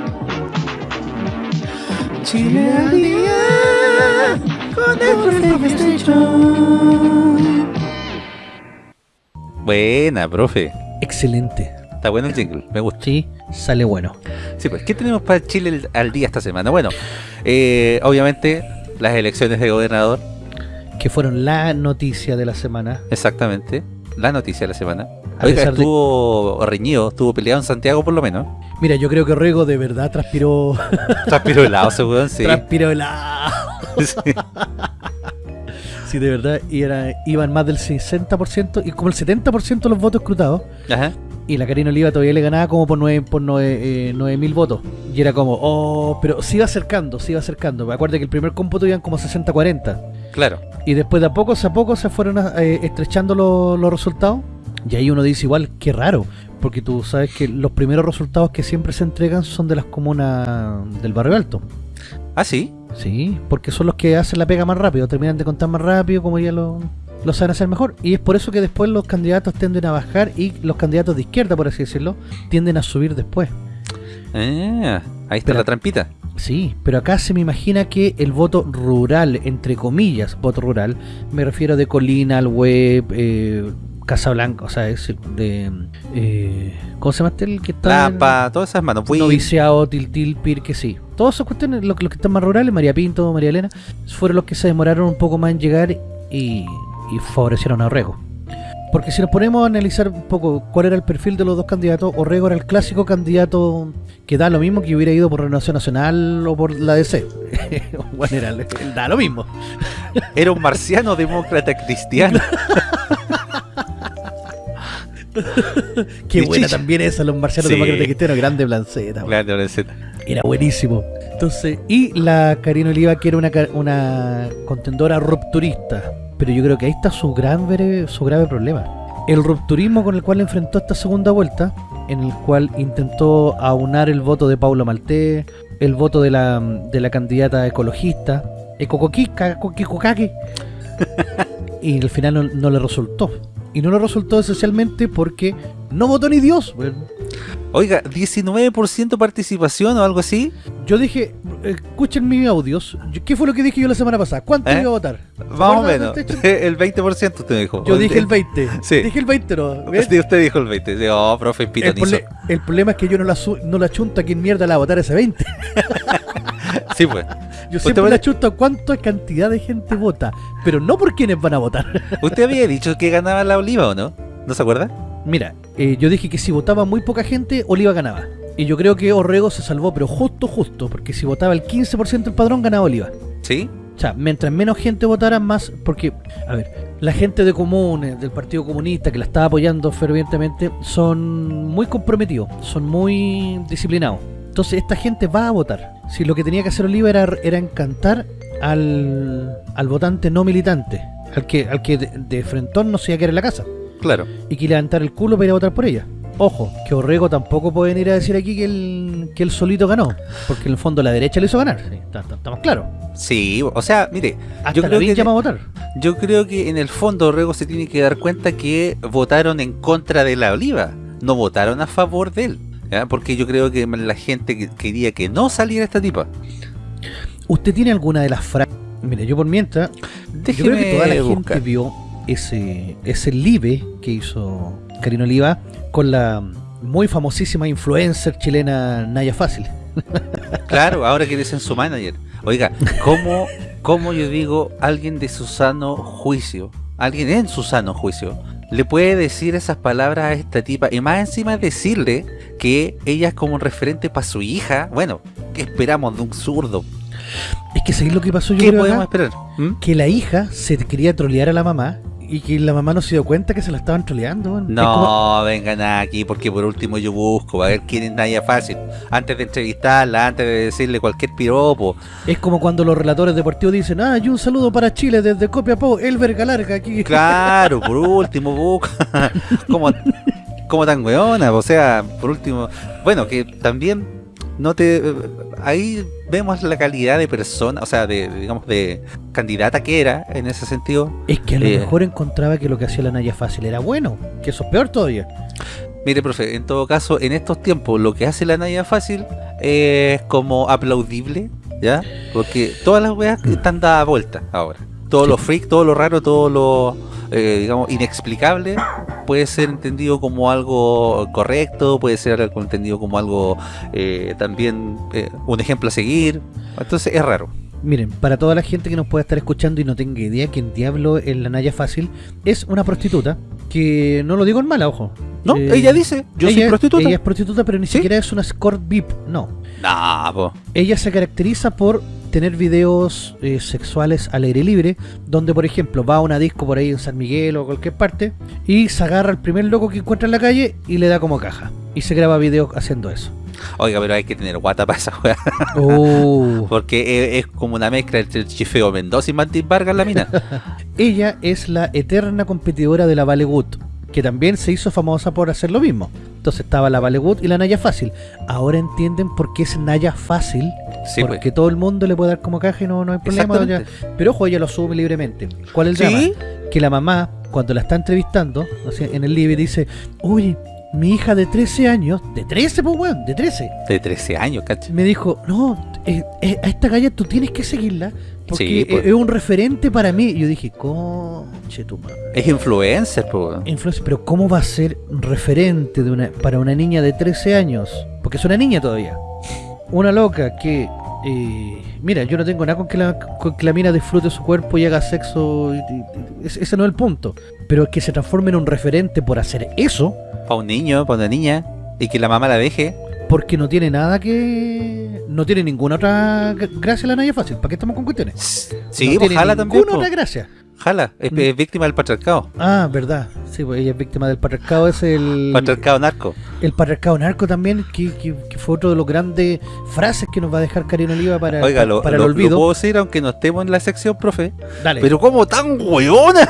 Chile al día. Con el Buena, profe. excelente Está bueno el jingle, me gusta. sí, sale bueno Sí, pues, ¿qué tenemos para Chile el- al día esta semana? Bueno, eh, obviamente las elecciones de gobernador, que fueron la noticia de la semana exactamente. La noticia de la semana. A Oiga, pesar de- estuvo reñido, estuvo peleado en Santiago por lo menos. mira, yo creo que Rego de verdad transpiró Transpiró helado ese weón, sí. transpiró helado Sí. sí, de verdad y era, iban más del 60% y como el 70% de los votos escrutados Ajá. Y la Karina Oliva todavía le ganaba como por 9 por nueve, eh, nueve mil votos. Y era como, oh, pero se iba acercando, se iba acercando. Me acuerdo que el primer cómputo iban como 60-40. Claro. Y después de a poco a poco se fueron eh, estrechando los, los resultados. Y ahí uno dice igual, qué raro. Porque tú sabes que los primeros resultados que siempre se entregan son de las comunas del barrio alto. Ah, sí. Sí, porque son los que hacen la pega más rápido, terminan de contar más rápido, como ya lo, lo saben hacer mejor. Y es por eso que después los candidatos tienden a bajar y los candidatos de izquierda, por así decirlo, tienden a subir después. Ah, ahí está Pero- la trampita. Sí, pero acá se me imagina que el voto rural, entre comillas, voto rural, me refiero de Colina, al web, eh, Casablanca, o sea, es de... Eh, ¿Cómo se llama este el que está? Lapa, todas esas manos. Noviciado, Tiltil, Pirque, sí. Todas esas cuestiones, los, los que están más rurales, María Pinto, María Elena, fueron los que se demoraron un poco más en llegar y, y favorecieron a Orrego. Porque si nos ponemos a analizar un poco cuál era el perfil de los dos candidatos, Orrego era el clásico candidato que da lo mismo que hubiera ido por Renovación Nacional o por la DC. bueno, era, da lo mismo. Era un marciano demócrata cristiano. Qué Y buena chicha. también esa, los marcianos Sí. demócratas cristianos, grande blanceta. Era buenísimo. Entonces, y la Karina Oliva, que era una contendora rupturista. Pero yo creo que ahí está su, gran, su grave problema. El rupturismo con el cual enfrentó esta segunda vuelta, en el cual intentó aunar el voto de Paulo Maltés, el voto de la, de la candidata ecologista, Ecocoquica, Coquicocaqui, y al final no, no le resultó. Y no lo resultó esencialmente porque no votó ni Dios. weón. Oiga, 19% participación o algo así. Yo dije, escuchen mis audios, ¿qué fue lo que dije yo la semana pasada? ¿Cuánto ¿Eh? iba a votar? Más o menos. El 20% usted dijo. Yo dije el 20. Sí. Dije el 20, ¿no? ¿Ves? Usted dijo el 20. Sí, Oh, profe, El, pitonizo. prole- el problema es que yo no la, no la chunto a quién mierda la va a votar ese 20. Sí, pues. Yo siempre chunto a cuánta cantidad de gente vota, pero no por quiénes van a votar. ¿Usted había dicho que ganaba la oliva o no? ¿No se acuerda? Mira, eh, yo dije que si votaba muy poca gente, Oliva ganaba. Y yo creo que Orrego se salvó, pero justo, justo, porque si votaba el 15% del padrón, ganaba Oliva. Sí. O sea, mientras menos gente votara, más. Porque, a ver, la gente de comunes, del Partido Comunista, que la estaba apoyando fervientemente, son muy comprometidos, son muy disciplinados. Entonces, esta gente va a votar. Si lo que tenía que hacer Oliva era, era encantar al, al votante no militante, al que, al que de, de frentón no se iba a quedar en la casa Claro. y que levantar el culo para ir a votar por ella. Ojo, que Orrego tampoco pueden ir a decir aquí que él, que él solito ganó, porque en el fondo la derecha le hizo ganar, sí, está- claros. Sí, o sea, mire, Hasta yo creo, que, llama a votar. yo creo que en el fondo Rego se tiene que dar cuenta que votaron en contra de la oliva, no votaron a favor de él. ¿Ya? Porque yo creo que la gente que- quería que no saliera esta tipa. ¿Usted tiene alguna de las frases? Mire, yo por mientras, yo creo que toda la buscar. gente vio ese, ese live que hizo Karina Oliva con la muy famosísima influencer chilena Naya Fácil. Claro, ahora que dicen su manager. Oiga, ¿cómo, ¿cómo yo digo alguien de su sano juicio, alguien en su sano juicio, le puede decir esas palabras a esta tipa y más encima decirle que ella es como un referente para su hija? Bueno, ¿qué esperamos de un zurdo? Es que ¿sabéis lo que pasó yo ¿Qué creo podemos acá? esperar? ¿Mm? Que la hija se quería trolear a la mamá y que la mamá no se dio cuenta que se la estaban troleando. Es como- No, vengan aquí porque por último yo busco a ver quién es Naya Fácil. Antes de entrevistarla, antes de decirle cualquier piropo. Es como cuando los relatores deportivos dicen, ah, y un saludo para Chile desde Copiapó, el verga larga aquí. Claro, por último, busca. como, como tan weona, o sea, por último. Bueno, que también no te. Ahí vemos la calidad de persona, o sea, de, digamos, de candidata que era en ese sentido. Es que a lo Eh. mejor encontraba que lo que hacía la Naya Fácil era bueno, que eso es peor todavía. Mire, profe, en todo caso, en estos tiempos, lo que hace la Naya Fácil es como aplaudible, ¿ya? Porque todas las weas están dadas vuelta ahora. Todo lo freak, todo lo raro, todo lo, eh, digamos, inexplicable puede ser entendido como algo correcto, puede ser entendido como algo eh, también eh, un ejemplo a seguir. Entonces es raro. Miren, para toda la gente que nos pueda estar escuchando y no tenga idea quién diablo es la Naya Fácil, es una prostituta que no lo digo en mala, ojo. No, Eh, ella dice, yo soy ella- prostituta. Ella es prostituta, pero ni ¿Sí? siquiera es una escort VIP, no. Nah, po. Ella se caracteriza por tener videos eh, sexuales al aire libre, donde por ejemplo va a una disco por ahí en San Miguel o cualquier parte y se agarra al primer loco que encuentra en la calle y le da como caja. Y se graba videos haciendo eso. Oiga, pero hay que tener guata para esa wea. Oh. Porque es, es como una mezcla entre el Chifeo Mendoza y Martín Vargas la mina. Ella es la eterna competidora de la Vale Good, que también se hizo famosa por hacer lo mismo. Entonces estaba la Vale Good y la Naya Fácil. Ahora entienden por qué es Naya Fácil, Sí, porque pues. todo el mundo le puede dar como caja y no, no hay problema. Ya. Pero ojo, ella lo asume libremente. ¿Cuál es el drama? Sí, que la mamá, cuando la está entrevistando, en el live dice, oye, mi hija de 13 años, de 13, pues weón, de 13, de 13 años, cacho. me dijo, no, eh, eh, a esta galla tú tienes que seguirla, porque Sí, pues. es un referente para mí. Y yo dije, conche tu madre. Es influencer, po. Influencer, pero ¿cómo va a ser referente de una, para una niña de 13 años? Porque es una niña todavía. Una loca que... eh, mira, yo no tengo nada con que, la, con que la mina disfrute su cuerpo y haga sexo. y- ese ese no es el punto. Pero que se transforme en un referente por hacer eso, Para un niño, para una niña. Y que la mamá la deje. porque no tiene nada que... No tiene ninguna otra gra- gracia la Naya Fácil. ¿Para qué estamos con cuestiones? Sí, no tiene ninguna otra gracia. Jala, es, Mm. es víctima del patriarcado. Ah, verdad. Sí, pues ella es víctima del patriarcado. Es el... Patriarcado narco. El patriarcado narco también, que, que- que fue otro de los grandes frases que nos va a dejar Karina Oliva para, Oiga, lo, para lo- el lo olvido. puedo decir aunque no estemos en la sección, profe. Dale. Pero como tan hueona.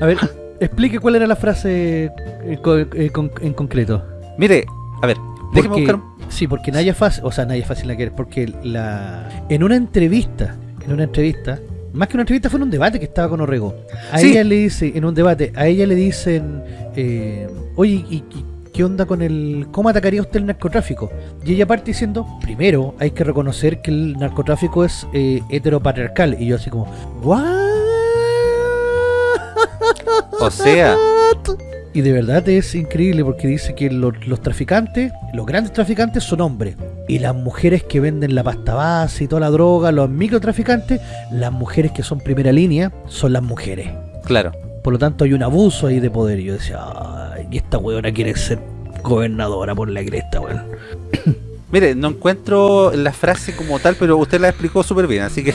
A ver, explique cuál era la frase eh, eh, en concreto. Mire, a ver, déjeme Porque- buscar. Sí, porque Naya Fácil, o sea, Naya Fácil la que es, porque la en una entrevista, en una entrevista, más que una entrevista fue en un debate que estaba con Orrego. A Sí. ella le dice, en un debate, a ella le dicen, eh, oye, ¿y, y qué onda con el, cómo atacaría usted el narcotráfico? Y ella parte diciendo, primero hay que reconocer que el narcotráfico es eh, heteropatriarcal. Y yo así como, ¿what? O sea, Y de verdad es increíble porque dice que los, los traficantes, los grandes traficantes son hombres. Y las mujeres que venden la pasta base y toda la droga, los microtraficantes, las mujeres que son primera línea, son las mujeres. claro. Por lo tanto hay un abuso ahí de poder. Y yo decía, ay, y esta weona quiere ser gobernadora por la cresta, weón. Mire, no encuentro la frase como tal, pero usted la explicó súper bien, así que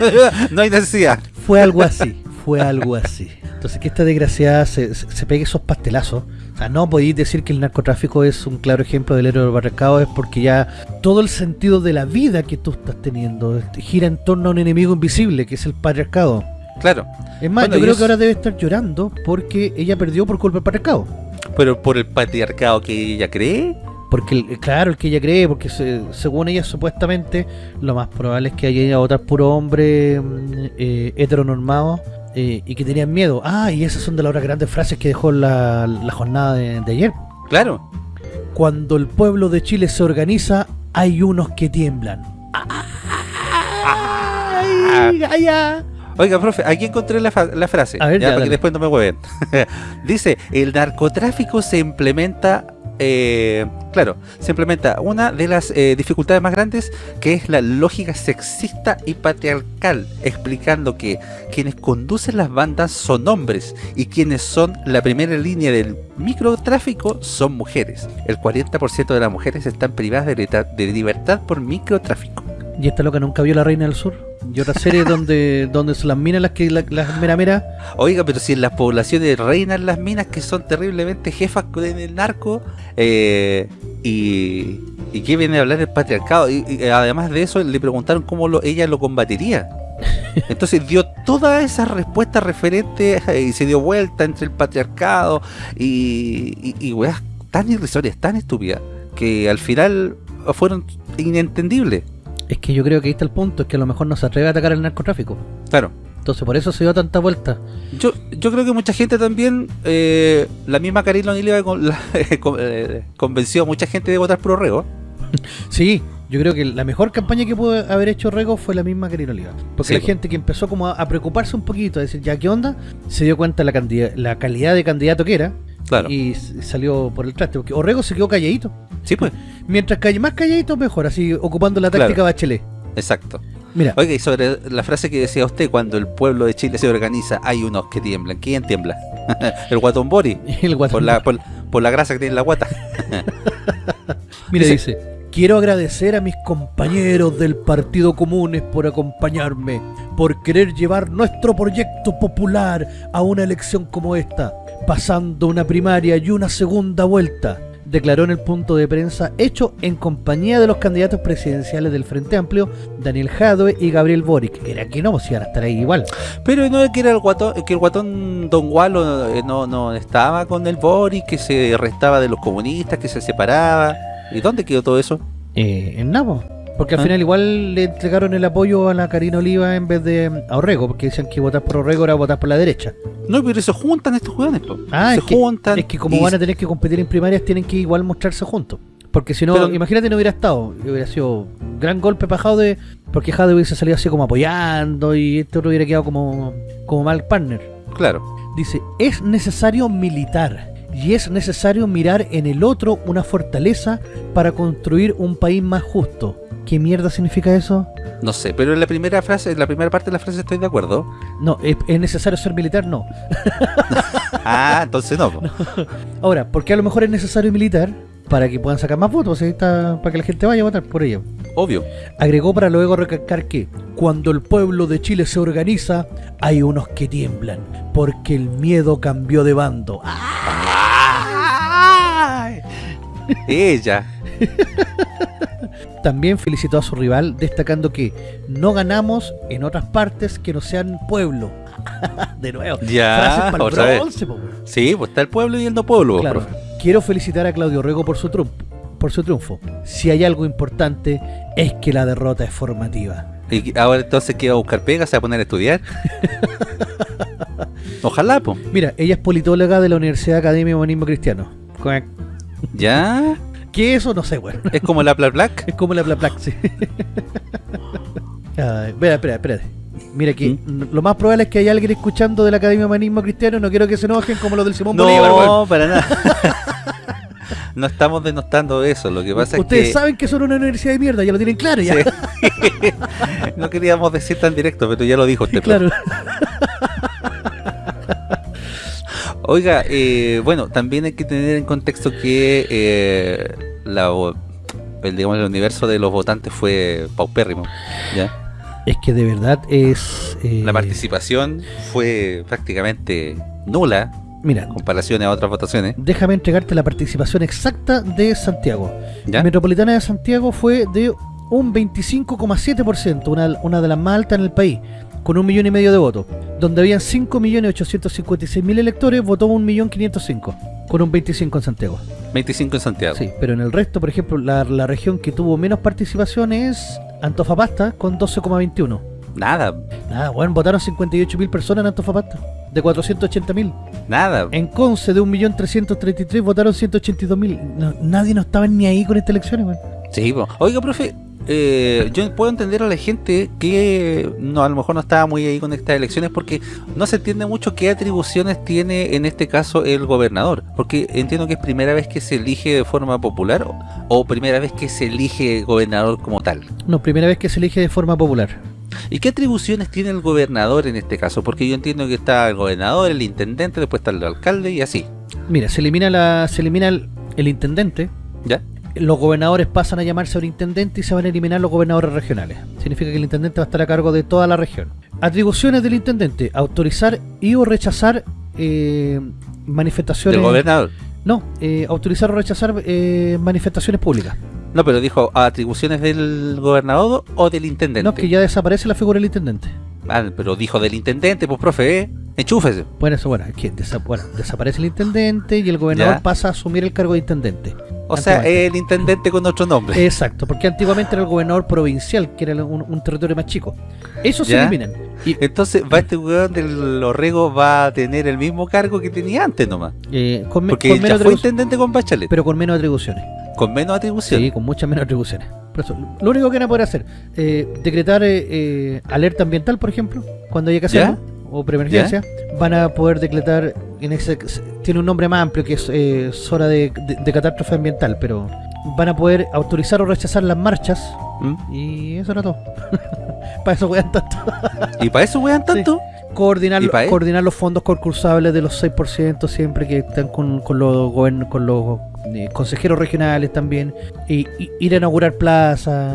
no hay necesidad. Fue algo así, fue algo así. Entonces que esta desgraciada se, se, pegue esos pastelazos. O sea, no podéis decir que el narcotráfico es un claro ejemplo del héroe barricado, es porque ya todo el sentido de la vida que tú estás teniendo gira en torno a un enemigo invisible, que es el patriarcado. Claro, Es más, Bueno, yo creo es- que ahora debe estar llorando porque ella perdió por culpa del patriarcado. pero por el patriarcado que ella cree, Porque, claro, el que ella cree, porque se- según ella supuestamente, lo más probable es que haya otros puro hombre mm, eh, heteronormados eh, y que tenían miedo. Ah, y esas son de las otras grandes frases que dejó la, la jornada de, de ayer. claro. Cuando el pueblo de Chile se organiza, hay unos que tiemblan. ¡Ay, ay, ay! Oiga, profe, aquí encontré la, la frase, A ver, ya, ya, para dale. que después no me hueven. Dice, el narcotráfico se implementa, eh, claro, se implementa una de las eh, dificultades más grandes, que es la lógica sexista y patriarcal, explicando que quienes conducen las bandas son hombres y quienes son la primera línea del microtráfico son mujeres. El 40% de las mujeres están privadas de libertad, por microtráfico. Y esta loca nunca vio La Reina del Sur. Y otra serie donde, donde son las minas las que la- las mera mera. Oiga, pero si en las poblaciones reinan las minas que son terriblemente jefas con el narco, eh, y, y qué viene a hablar el patriarcado, y, y además de eso le preguntaron cómo lo- ella lo combatiría. Entonces dio todas esas respuestas referentes eh, y se dio vuelta entre el patriarcado y, y, y weas tan irrisorias, tan estúpidas, que al final fueron inentendibles. Es que yo creo que ahí está el punto, es que a lo mejor no se atreve a atacar el narcotráfico. Claro. Entonces por eso se dio tanta vuelta. Yo, yo creo que mucha gente también, eh, la misma Karina con- la- con- eh, convenció a mucha gente de votar por Orrego. Sí, yo creo que la mejor campaña que pudo haber hecho Rego fue la misma Karina Oliva. Porque Sí, la gente que empezó como a, a preocuparse un poquito, a decir, ya, ¿qué onda? Se dio cuenta la, cantidad, la calidad de candidato que era Claro. y salió por el traste. Porque Orrego se quedó calladito. Sí, pues, Mientras calle más calladito, mejor, así ocupando la Claro. táctica Bachelet. exacto. Mira, Oiga, y sobre la frase que decía usted, cuando el pueblo de Chile se organiza, hay unos que tiemblan. ¿Quién tiembla? el guatón Bori, el guatón. por la, por, por la grasa que tiene en la guata. Mira, Dice- dice, quiero agradecer a mis compañeros del Partido Comunes por acompañarme, por querer llevar nuestro proyecto popular a una elección como esta, pasando una primaria y una segunda vuelta, declaró en el punto de prensa hecho en compañía de los candidatos presidenciales del Frente Amplio, Daniel Jadwe y Gabriel Boric. Era que no, si iban a estar ahí igual. Pero no es que era el guatón, que el guatón Don Gualo eh, no, no estaba con el Boris, que se restaba de los comunistas, que se separaba. ¿Y dónde quedó todo eso? Eh, en Nabo. Porque al Ah. final igual le entregaron el apoyo a la Karina Oliva en vez de a Orrego, porque decían que votar por Orrego era votar por la derecha. No, pero se juntan estos jugadores. Ah, se es que- juntan. Es que como y- van a tener que competir en primarias, tienen que igual mostrarse juntos. Porque si no, Pero- imagínate no hubiera estado, hubiera sido un gran golpe para Jade, porque Jade hubiese salido así como apoyando y este otro hubiera quedado como, como mal partner. Claro. Dice, es necesario militar y es necesario mirar en el otro una fortaleza para construir un país más justo. ¿Qué mierda significa eso? No sé, pero en la primera frase, en la primera parte de la frase estoy de acuerdo. No, ¿es, es necesario ser militar? No. Ah, entonces no. Ahora, ¿por qué a lo mejor es necesario militar? Para que puedan sacar más votos, está, para que la gente vaya a votar por ello. Obvio. Agregó para luego recalcar que cuando el pueblo de Chile se organiza, hay unos que tiemblan, porque el miedo cambió de bando. Ella. También felicitó a su rival, destacando que no ganamos en otras partes que no sean pueblo. de nuevo, Ya, frases para otra el vez. bronce. Sí, pues está el pueblo y el no pueblo, Claro. profe. Quiero felicitar a Claudio Rego por su triunfo. Por su triunfo. Si hay algo importante es que la derrota es formativa. ¿Y ahora entonces qué va a buscar pega? ¿Se va a poner a estudiar? Ojalá, po. Mira, ella es politóloga de la Universidad Academia de Humanismo Cristiano. ¿Ya? ¿Qué es eso? No sé, bueno. ¿Es como la Pla Black? Es como la Plaplac, sí. Ay, espera, espera, espérate. Mira que ¿Mm? lo más probable es que haya alguien escuchando de la Academia de Humanismo Cristiano. No quiero que se enojen como los del Simón Bolívar, weón. No, para nada. no estamos denostando eso. Lo que pasa Ustedes es que saben que son una universidad de mierda, ya lo tienen claro ya. Sí. no queríamos decir tan directo, pero ya lo dijo usted. claro. Oiga, eh, bueno, también hay que tener en contexto que eh, la, el, digamos, el universo de los votantes fue paupérrimo. ¿ya? Es que de verdad es... eh, La participación fue prácticamente nula Mira, en comparación a otras votaciones. déjame entregarte la participación exacta de Santiago. ¿ya? Metropolitana de Santiago fue de un 25,7%, una, una de las más altas en el país, con un millón y medio de votos. Donde habían 5.856.000 electores, votó 1.505.000, con un 25 en Santiago. 25 en Santiago. Sí, pero en el resto, por ejemplo, la, la región que tuvo menos participación es Antofagasta, con 12,21. Nada, Nada, bueno, votaron 58.000 personas en Antofagasta, de 480.000. nada. En Conce, de 1.333.000, votaron 182.000. No, nadie no estaba ni ahí con estas elecciones, weón. Sí, po. oiga, profe, eh, yo puedo entender a la gente que no a lo mejor no estaba muy ahí con estas elecciones porque no se entiende mucho qué atribuciones tiene en este caso el gobernador. Porque entiendo que es primera vez que se elige de forma popular o, o primera vez que se elige gobernador como tal. No, primera vez que se elige de forma popular. ¿Y qué atribuciones tiene el gobernador en este caso? Porque yo entiendo que está el gobernador, el intendente, después está el alcalde y así. Mira, se elimina la se elimina el, el intendente, ¿Ya? Los gobernadores pasan a llamarse intendente y se van a eliminar los gobernadores regionales. Significa que el intendente va a estar a cargo de toda la región. Atribuciones del intendente, autorizar y o rechazar eh, manifestaciones... Del gobernador. No, eh, autorizar o rechazar eh, manifestaciones públicas. No, pero dijo atribuciones del gobernador o del intendente. No, que ya desaparece la figura del intendente. Ah, pero dijo del intendente, pues profe, ¿eh? Enchúfese. Bueno, eso, bueno, es que desa- bueno, desaparece el intendente y el gobernador Ya. pasa a asumir el cargo de intendente. O sea, el intendente con otro nombre. Exacto, porque antiguamente era el gobernador provincial, que era un, un territorio más chico. Eso se eliminan. Y, Entonces, va este weón del Orrego va a tener el mismo cargo que tenía antes nomás. eh, con, Porque con ya menos fue intendente con Bachelet, pero con menos atribuciones. con menos atribución. Sí, con muchas menos atribuciones. Por eso, lo único que van a poder hacer, eh, decretar eh, eh, alerta ambiental, por ejemplo, cuando haya que hacerlo, o preemergencia, van a poder decretar, en ese, tiene un nombre más amplio que es eh, zona de, de- de catástrofe ambiental, pero van a poder autorizar o rechazar las marchas ¿Mm? y eso era todo. Para eso wean tanto. Y para eso weón tanto. Coordinar, coordinar los fondos concursables de los 6% siempre que están con, con los, con los eh, consejeros regionales también. Y, y ir a inaugurar plazas,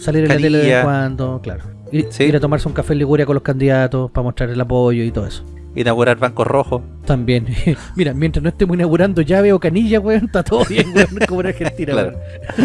salir en la tele de cuando, claro. Ir, Sí. ir a tomarse un café en Liguria con los candidatos para mostrar el apoyo y todo eso. Inaugurar bancos rojos. También, mira, mientras no estemos inaugurando llave o canilla, weón, está todo bien, weón, como en Argentina, Claro.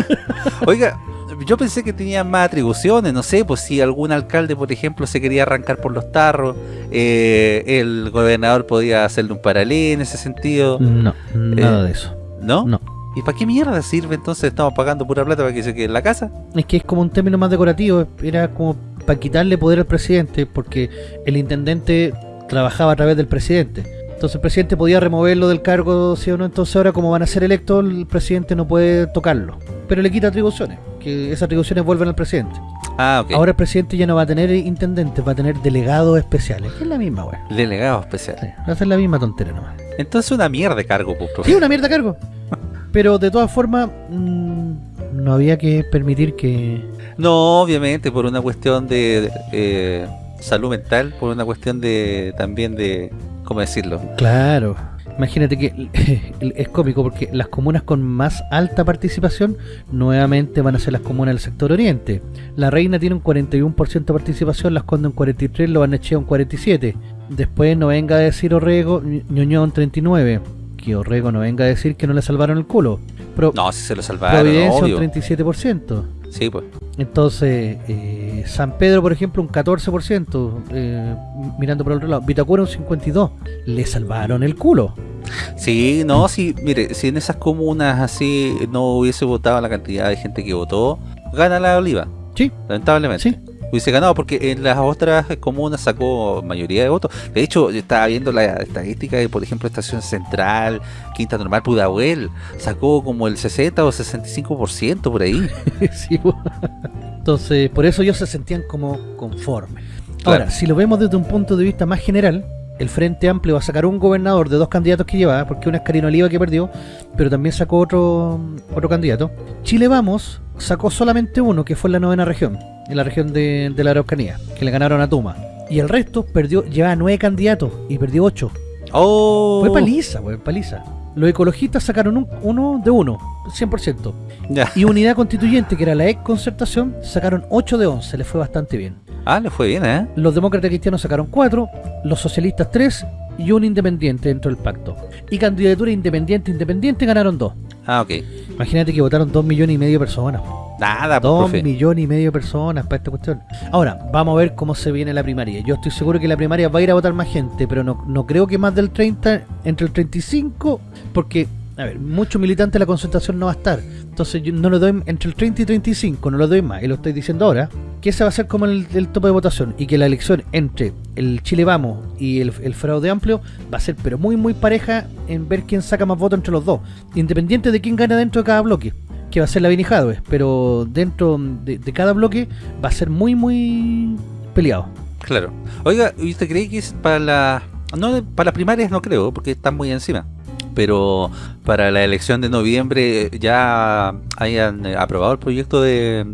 Oiga, yo pensé que tenía más atribuciones, no sé, pues si algún alcalde, por ejemplo, se quería arrancar por los tarros, eh, el gobernador podía hacerle un paralelo en ese sentido, No, nada Eh, de eso. ¿no? No. ¿Y para qué mierda sirve entonces? Estamos pagando pura plata para que se quede en la casa. Es que es como un término más decorativo, era como para quitarle poder al presidente, porque el intendente trabajaba a través del presidente. Entonces el presidente podía removerlo del cargo, sí o no, entonces ahora como van a ser electos, el presidente no puede tocarlo. Pero le quita atribuciones, que esas atribuciones vuelven al presidente. Ah, ok. Ahora el presidente ya no va a tener intendentes, va a tener delegados especiales, que es la misma, weón. Delegado especial. Sí, va a ser la misma tontera nomás. Entonces una mierda de cargo, pues. Sí, una mierda cargo. Pero de todas formas, mm, no había que permitir que... No, obviamente, por una cuestión de, de, eh, salud mental, por una cuestión de también de, ¿cómo decirlo? Claro. Imagínate que es cómico porque las comunas con más alta participación nuevamente van a ser las comunas del sector oriente. La Reina tiene un 41% de participación, Las Condes un 43%, Lo Barnechea un 47%. Después no venga a decir Orrego, Ñuñoa un 39%. Que Orrego no venga a decir que no le salvaron el culo. Pro- No, si se lo salvaron, Providencia obvio. un 37%. Sí, pues. Entonces, eh, San Pedro, por ejemplo, un 14%, eh, mirando por el otro lado. Vitacura un 52%. Le salvaron el culo. Sí, no, sí, mire, si en esas comunas así no hubiese votado la cantidad de gente que votó, gana la oliva, Sí, lamentablemente. sí. Hubiese ganado porque en las otras comunas sacó mayoría de votos. De hecho, yo estaba viendo la estadística de, por ejemplo, Estación Central, Quinta Normal, Pudahuel, sacó como el 60 o 65% por ahí. Sí. Entonces, por eso ellos se sentían como conformes. Ahora, si lo vemos desde un punto de vista más general, el Frente Amplio va a sacar un gobernador de dos candidatos que llevaba, porque uno es Karina Oliva que perdió, pero también sacó otro, otro candidato. Chile Vamos sacó solamente uno, que fue en la novena región, en la región de, de la Araucanía, que le ganaron a Tuma. Y el resto perdió, llevaba nueve candidatos y perdió ocho. Oh, Fue paliza, fue paliza. Los ecologistas sacaron un- uno de uno, 100%. Ya. Y Unidad Constituyente, que era la ex concertación, sacaron 8 de 11, les fue bastante bien. Ah, le fue bien, ¿eh? Los demócratas cristianos sacaron 4, los socialistas 3 y un independiente dentro del pacto. Y candidatura independiente independiente ganaron 2. Ah, ok. Imagínate que votaron 2 millones y medio de personas. Nada, pues, 2 profe. millones y medio de personas para esta cuestión. Ahora, vamos a ver cómo se viene la primaria. Yo estoy seguro que la primaria va a ir a votar más gente, pero no, no creo que más del 30, entre el 35, porque, a ver, muchos militantes de la concentración no va a estar. Entonces yo no lo doy entre el 30 y 35, no lo doy más, y lo estoy diciendo ahora, que ese va a ser como el, el tope de votación, y que la elección entre el Chile Vamos y el, el fraude amplio va a ser pero muy muy pareja en ver quién saca más votos entre los dos, independiente de quién gana dentro de cada bloque que va a ser la Jadwe, pero dentro de, de cada bloque va a ser muy, muy peleado. Claro. Oiga, ¿y usted cree que es para la... No, para las primarias no creo, porque están muy encima. Pero para la elección de noviembre ya hayan eh, aprobado el proyecto de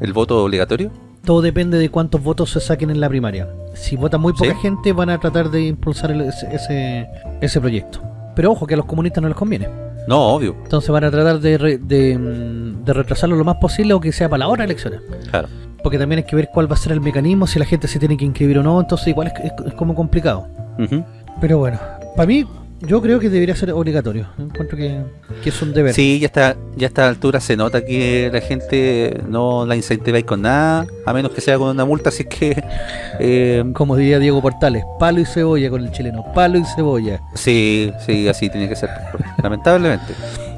el voto obligatorio. Todo depende de cuántos votos se saquen en la primaria. Si vota muy poca ¿Sí? gente, van a tratar de impulsar el- ese, ese, ese proyecto. Pero ojo, que a los comunistas no les conviene. No, obvio. Entonces van a tratar de, re- de, mm, de retrasarlo lo más posible o que sea para la hora de elecciones. Claro. Porque también hay que ver cuál va a ser el mecanismo, si la gente se tiene que inscribir o no. Entonces igual es, es- es como complicado. Pero bueno, para mí, yo creo que debería ser obligatorio. Encuentro que, que es un deber. Sí, ya está, ya a esta altura se nota que la gente no la incentiváis con nada, a menos que sea con una multa, así que eh, Como diría Diego Portales, palo y cebolla con el chileno, palo y cebolla. sí, sí, así tiene que ser, lamentablemente.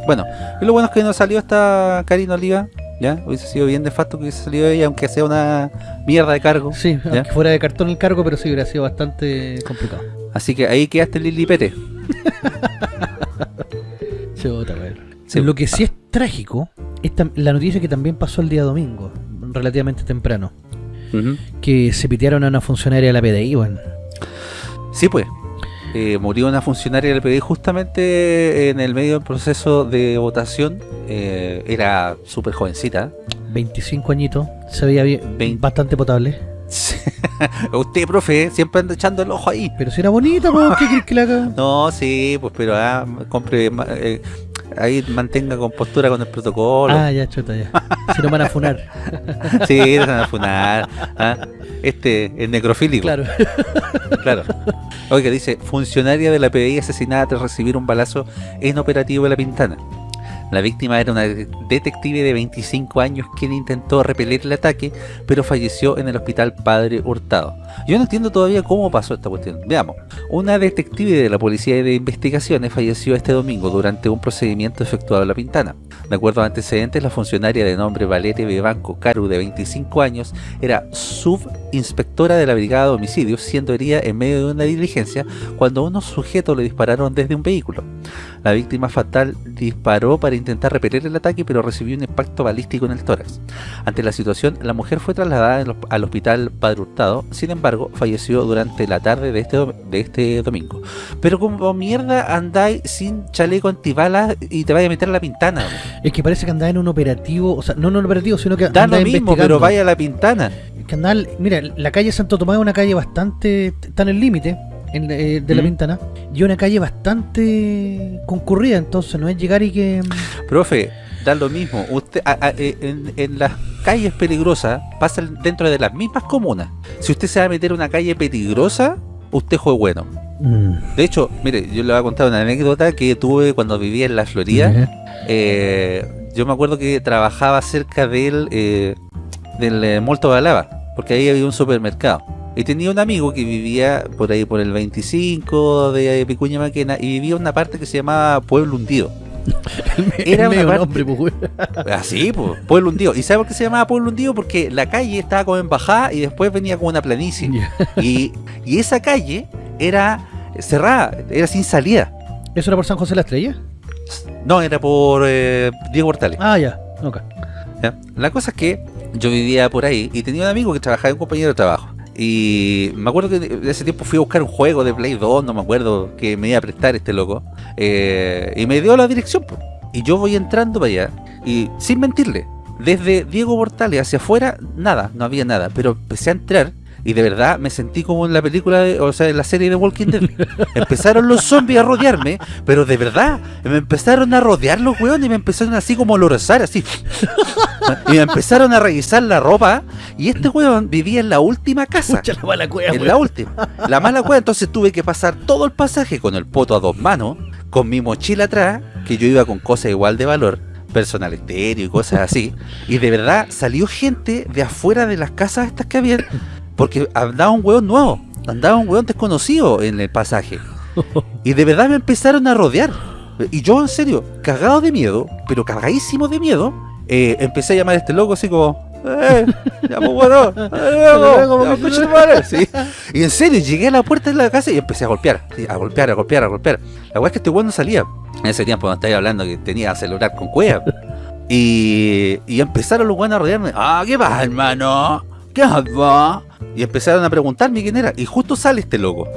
Bueno, y lo bueno es que no salió esta Karina Oliva, ya, hubiese sido bien de facto que hubiese salido ella, aunque sea una mierda de cargo. Sí, ¿Ya? aunque fuera de cartón el cargo, pero sí hubiera sido bastante complicado. Así que ahí quedaste Lili Pete. Chota, weón. Sí. Lo que sí es trágico es la noticia que también pasó el día domingo, relativamente temprano, que se pitearon a una funcionaria de la PDI, weón. Sí, pues. Eh, murió una funcionaria del PDI justamente en el medio del proceso de votación. Eh, era súper jovencita. 25 añitos, se veía bien, bastante potable. Usted, profe, siempre anda echando el ojo ahí. Pero si era bonita, weón, ¿qué crees que la haga? No, sí, pues, pero ah, compre, eh, ahí mantenga compostura con el protocolo. Ah, ya, chota, ya. Si no van a funar. Sí, van a funar. ah. Este, el necrofílico. Claro. Claro. Oiga, dice, funcionaria de la PDI asesinada tras recibir un balazo en operativo de La Pintana. La víctima era una de- detective de 25 años quien intentó repeler el ataque, pero falleció en el hospital Padre Hurtado. Yo no entiendo todavía cómo pasó esta cuestión. Veamos. Una detective de la Policía de Investigaciones falleció este domingo durante un procedimiento efectuado en La Pintana. De acuerdo a antecedentes, la funcionaria de nombre Valeria Bebanco Caru, de 25 años, era subinspectora de la Brigada de Homicidios, siendo herida en medio de una diligencia cuando unos sujetos le dispararon desde un vehículo. La víctima fatal disparó para intentar repeler el ataque, pero recibió un impacto balístico en el tórax. Ante la situación, la mujer fue trasladada al hospital Padre Hurtado, sin embargo, falleció durante la tarde de este, de este domingo. Pero como mierda andáis sin chaleco antibalas y te vaya a meter a la pintana. Es que parece que andaba en un operativo, o sea, no en un operativo, sino que Da lo mismo, pero vaya a la pintana. Que andaba- mira, la calle Santo Tomás es una calle bastante, está en el límite en- eh, de la Mm. Pintana, y una calle bastante concurrida, entonces no es llegar y que... Profe, da lo mismo. Usted a- a- eh, en, en las calles peligrosas pasan dentro de las mismas comunas. Si usted se va a meter a una calle peligrosa, usted fue bueno. Mm, De hecho, mire, yo le voy a contar una anécdota que tuve cuando vivía en la Florida. Eh, yo me acuerdo que trabajaba cerca del, eh, del eh, Molto Balaba, porque ahí había un supermercado. Y tenía un amigo que vivía por ahí por el 25 de Picuña Maquena y vivía en una parte que se llamaba Pueblo Hundido. Era una parte- nombre, pues. Así, pues, pueblo hundido. ¿Y sabes por qué se llamaba pueblo hundido? Porque la calle estaba como en bajada y después venía como una planicie. Y, y esa calle era cerrada, era sin salida. ¿Eso era por San José de la Estrella? No, era por eh, Diego Portales. Ah, ya. Ok. ¿ya? La cosa es que yo vivía por ahí y tenía un amigo que trabajaba en un compañero de trabajo. Y me acuerdo que de ese tiempo fui a buscar un juego de Play 2, no me acuerdo, que me iba a prestar este loco. Eh, y me dio la dirección. Y yo voy entrando para allá. Y sin mentirle, desde Diego Portales hacia afuera, nada, no había nada. Pero empecé a entrar y de verdad me sentí como en la película, de- o sea, en la serie de Walking Dead. Empezaron los zombies a rodearme, pero de verdad, me empezaron a rodear los weones y me empezaron así como a lorezar, así. Y me empezaron a revisar la ropa y este weón vivía en la última casa. Pucha la mala cueva, En weón. la última. La mala cueva, entonces tuve que pasar todo el pasaje con el poto a dos manos, con mi mochila atrás, que yo iba con cosas igual de valor, personal estéreo y cosas así. Y de verdad salió gente de afuera de las casas estas que había, porque andaba un weón nuevo, andaba un weón desconocido en el pasaje. Y de verdad me empezaron a rodear. Y yo, en serio, cagado de miedo, pero cagadísimo de miedo, eh, empecé a llamar a este loco así como... Eh, pues bueno, eh, luego, ya, porque- coche tu madre", sí. Y en serio, llegué a la puerta de la casa y empecé a golpear, a golpear, a golpear, a golpear. La weá es que este weón no salía. En ese tiempo no estáis hablando que tenía celular con cueva. Y, y empezaron los weones a rodearme. Ah, ¿qué pasa, hermano? ¿Qué va? Y empezaron a preguntarme quién era. Y justo sale este loco.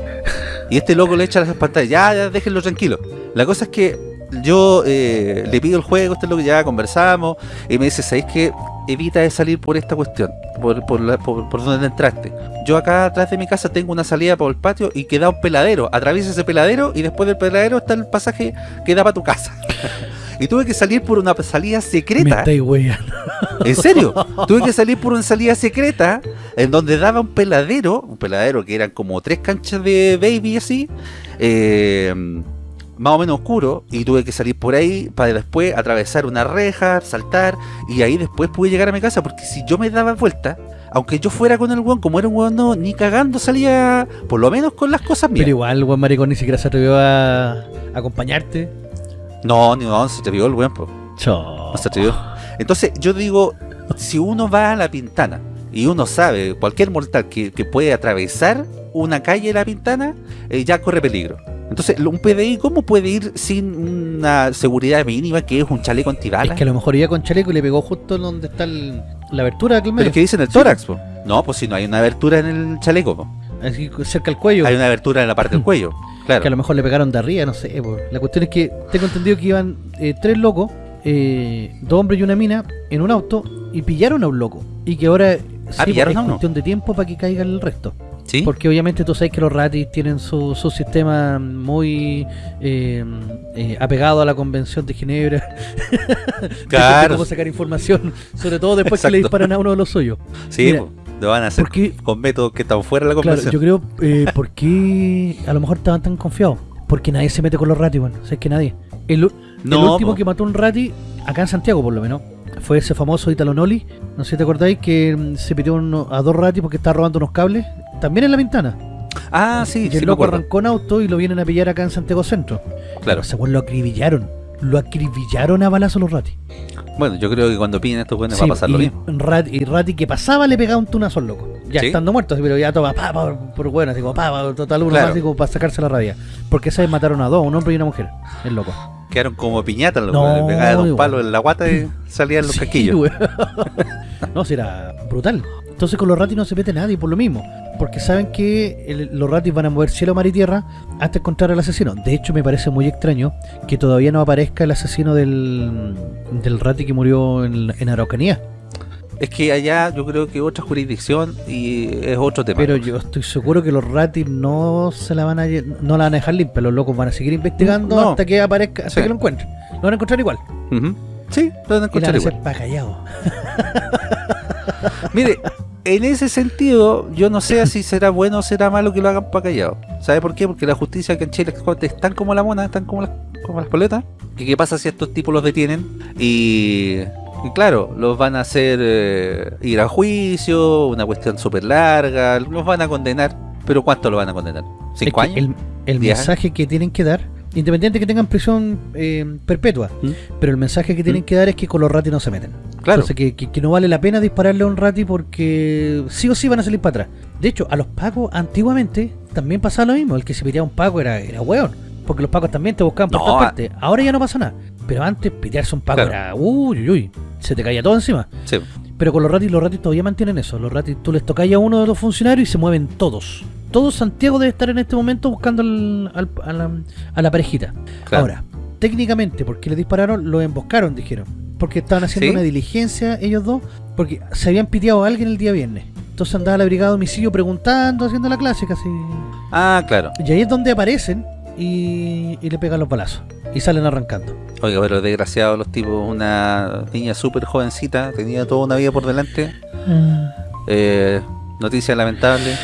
Y este loco le echa las pantallas. Ya, ya, déjenlo tranquilo. La cosa es que yo eh, le pido el juego, este loco ya conversamos. Y me dice, ¿sabéis qué? Evita de salir por esta cuestión. Por, por, la- por, por donde entraste. Yo acá atrás de mi casa tengo una salida por el patio y queda un peladero. Atraviesa ese peladero y después del peladero está el pasaje que da para tu casa. y tuve que salir por una salida secreta. En serio, tuve que salir por una salida secreta en donde daba un peladero, un peladero que eran como tres canchas de baby así, eh, más o menos oscuro, y tuve que salir por ahí para después atravesar una reja, saltar, y ahí después pude llegar a mi casa, porque si yo me daba vuelta, aunque yo fuera con el weón, como era un weón no, ni cagando salía, por lo menos con las cosas mías. Pero igual, weón maricón ni siquiera se atrevió a acompañarte. No, ni no, se te vio el weón, po. No se atrevió. Entonces, yo digo, si uno va a la pintana y uno sabe, cualquier mortal que, que puede atravesar una calle de la pintana, eh, ya corre peligro. Entonces, un PDI, ¿cómo puede ir sin una seguridad mínima que es un chaleco Es antibalas? que a lo mejor iba con chaleco y le pegó justo donde está el- la abertura aquel Pero es que dicen el tórax, po. No, pues si no hay una abertura en el chaleco, po. Así cerca del cuello. hay una abertura en la parte del cuello. Claro. Que a lo mejor le pegaron de arriba, no sé. La cuestión es que tengo entendido que iban eh, tres locos, eh, dos hombres y una mina, en un auto y pillaron a un loco. Y que ahora sí, Ah, pillaron es cuestión de tiempo para que caiga el resto. ¿Sí? Porque obviamente tú sabes que los ratis tienen su, su sistema muy eh, eh, apegado a la Convención de Ginebra. de Claro. cómo sacar información, sobre todo después que le disparan a uno de los suyos. Sí, Mira. Lo van a hacer porque- con métodos que están fuera de la Claro, conversación. yo creo, eh, ¿por qué a lo mejor estaban tan confiados? Porque nadie se mete con los ratis, bueno, sabes que nadie. El, último po. que mató un rati, acá en Santiago por lo menos, fue ese famoso Italo Noli. No sé si te acordáis que mm, se pidió uno- a dos ratis porque estaba robando unos cables, también en la ventana. Ah, sí, y sí el loco arrancó en auto y lo vienen a pillar acá en Santiago Centro. Claro. Weón lo acribillaron. Lo acribillaron a balazo los ratis. Bueno, yo creo que cuando piden estos buenos va a pasar y, lo mismo. Rat- y Rati que pasaba le pegaba un tunazo al loco. Ya ¿Sí? estando muerto, así, pero ya toma, pa, pa, por bueno, como pa, pa, total uno Claro. más, como para sacarse la rabia. Porque esa vez mataron a dos, un hombre y una mujer. El loco. Quedaron como piñatas, los No, weones, pegaban un igual. palo en la guata y salían los Sí, casquillos. weón. no, si era brutal. Entonces con los ratis no se mete nadie por lo mismo. Porque saben que el- los ratis van a mover cielo, mar y tierra hasta encontrar al asesino. De hecho, me parece muy extraño que todavía no aparezca el asesino del, del rati que murió en, en Araucanía. Es que allá yo creo que otra jurisdicción y es otro tema. Pero yo estoy seguro que los ratis no se la van a no la van a dejar limpia, los locos van a seguir investigando No. hasta que aparezca, hasta Sí. que lo encuentren. Lo van a encontrar igual. Sí, lo van a Y la encontrar van a igual. Mire, en ese sentido, yo no sé si será bueno o será malo que lo hagan para callado. ¿Sabe por qué? Porque la justicia que en Chile es tan como la mona, tan como las, como las poletas. ¿Que ¿Qué pasa si estos tipos los detienen? Y, y claro, los van a hacer eh, ir a juicio, una cuestión súper larga, los van a condenar. ¿Pero cuánto lo van a condenar? ¿Cinco años? El, el ¿Diez mensaje que tienen que dar Independiente que tengan prisión eh, perpetua. ¿Mm? Pero el mensaje que tienen ¿Mm? que dar es que con los ratis no se meten. Claro. Entonces que, que- que no vale la pena dispararle a un rati porque sí o sí van a salir para atrás. De hecho, a los pacos antiguamente también pasaba lo mismo. El que se piteaba un paco era, era hueón. Porque los pacos también te buscaban por No, todas a- partes. Ahora ya no pasa nada. Pero antes pitearse un paco Claro. era uy, uy, uy. Se te caía todo encima. Sí. Pero con los ratis, los ratis todavía mantienen eso. Los ratis, tú les tocáis a uno de los funcionarios y se mueven todos. Todo Santiago debe estar en este momento buscando al- al- a, la, a la parejita. Claro. Ahora, técnicamente, ¿por qué le dispararon? Lo emboscaron, dijeron. Porque estaban haciendo ¿Sí? una diligencia ellos dos, porque se habían piteado a alguien el día viernes. Entonces andaba la brigada de homicidio preguntando, haciendo la clásica así. Ah, claro. Y ahí es donde aparecen y, y le pegan los balazos. Y salen arrancando. Oiga, pero desgraciados los tipos, una niña súper jovencita, tenía toda una vida por delante. Eh, noticia lamentable.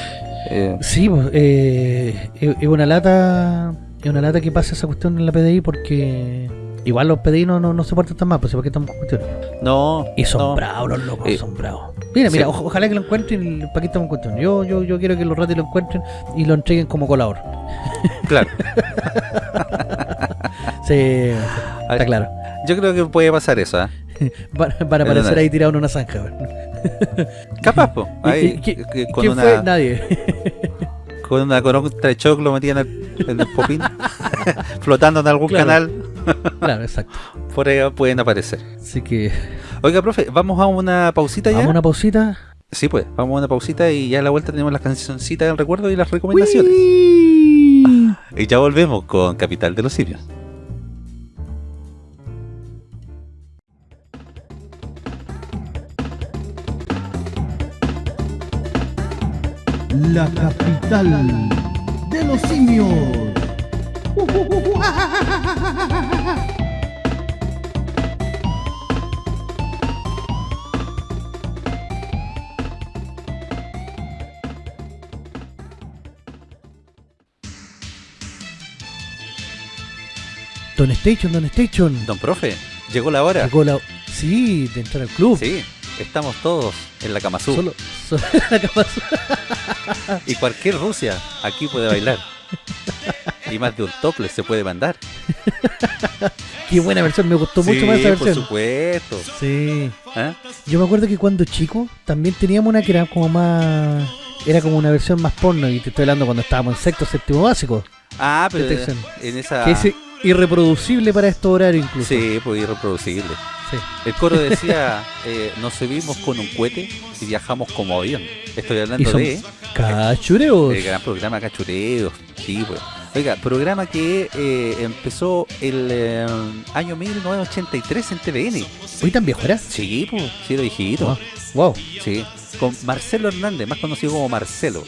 Eh, Sí, pues, eh, es una lata es una lata que pasa esa cuestión en la PDI porque igual los PDI no, no, no se portan tan mal, pues ¿por qué estamos con cuestiones? no. Y son no. bravos los locos, Eh, son bravos. Mira, mira, sí. ojalá que lo encuentren y para qué estamos en cuestión. Yo, yo, yo quiero que los ratis lo encuentren y lo entreguen como colador. Claro. Sí, A está ver, claro. Yo creo que puede pasar eso, ¿ah? Van, van a aparecer ahí tirado en una zanja. Capaz, po. ¿Y- Ahí, y qué- que con, ¿Quién una, fue? Nadie. con una conota de choclo metida en el, popín, flotando en algún Claro. canal, claro, exacto. por ahí pueden aparecer. Así que Oiga, profe, ¿vamos a una pausita ya? vamos a una pausita. Sí, pues, vamos a una pausita y ya a la vuelta tenemos las cancioncitas del recuerdo y las recomendaciones. Uy. Y ya volvemos con Capital de los Simios. La capital de los simios. Don Station, Don Station. Don profe, llegó la hora. Llegó la... Sí, de entrar al club. Sí, estamos todos en la Cama Sur. Solo, solo la cama azul. Y cualquier Rusia aquí puede bailar. Y más de un tople se puede mandar. Qué buena versión, me gustó mucho más esa por versión. supuesto. Sí. ¿Ah? Yo me acuerdo que cuando chico también teníamos una que era como más. Era como una versión más porno, y te estoy hablando cuando estábamos en sexto, séptimo básico. Ah, pero en esa... Que irreproducible para estos horarios incluso. Sí, pues irreproducible. Sí. El coro decía, eh, nos subimos con un cohete y viajamos como avión. Estoy hablando de cachureos. el gran programa Cachureos. Sí, pues. Oiga, programa que eh, empezó el eh, año 1983 en TVN. Hoy tan viejo era. Sí, pues, sí, era viejito. Wow. wow. Sí, con Marcelo Hernández, más conocido como Marcelo.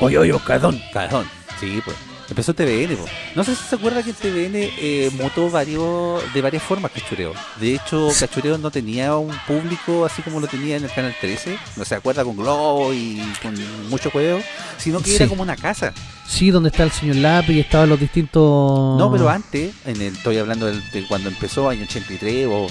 Oye, oye, Oscardón. Cajón. Sí, pues. Empezó TVN. No sé si se acuerda que TVN eh, mutó varios, de varias formas Cachureo. De hecho, Cachureo no tenía un público así como lo tenía en el Canal 13. No se acuerda con Globo y con mucho juego, sino que era como una casa. Sí, donde está el señor Lápiz estaban los distintos. No, pero antes, en el, estoy hablando del- de cuando empezó, año 83 o, o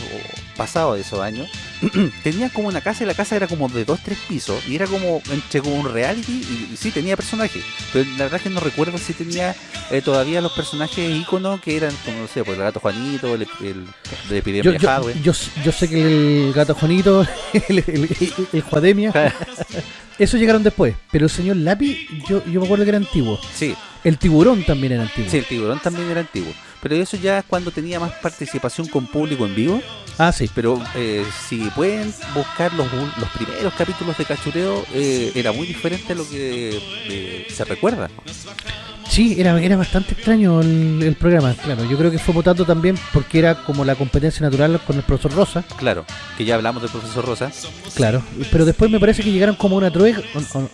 pasado de esos años, tenía como una casa y la casa era como de dos, tres pisos y era como entre como un reality y, y sí tenía personajes, pero la verdad es que no recuerdo si tenía eh, todavía los personajes íconos que eran como, no sé, pues el gato Juanito, el, el de Epidemia Yo, yo, Hadwe. yo, yo sé que el gato Juanito, el, el, el- el Juademia, eso llegaron después. Pero el señor Lápiz, yo, yo me acuerdo que era antiguo. Sí, El tiburón también era antiguo. sí, el tiburón también era antiguo. Pero eso ya es cuando tenía más participación con público en vivo. Ah, sí. Pero eh, si pueden buscar los, los primeros capítulos de Cachureo, eh, era muy diferente a lo que eh, se recuerda. Sí, era, era bastante extraño el, el programa, claro. Yo creo que fue votando también porque era como la competencia natural con el profesor Rosa, Claro, que ya hablamos del profesor Rosa. claro. Pero después me parece que llegaron como a una, true-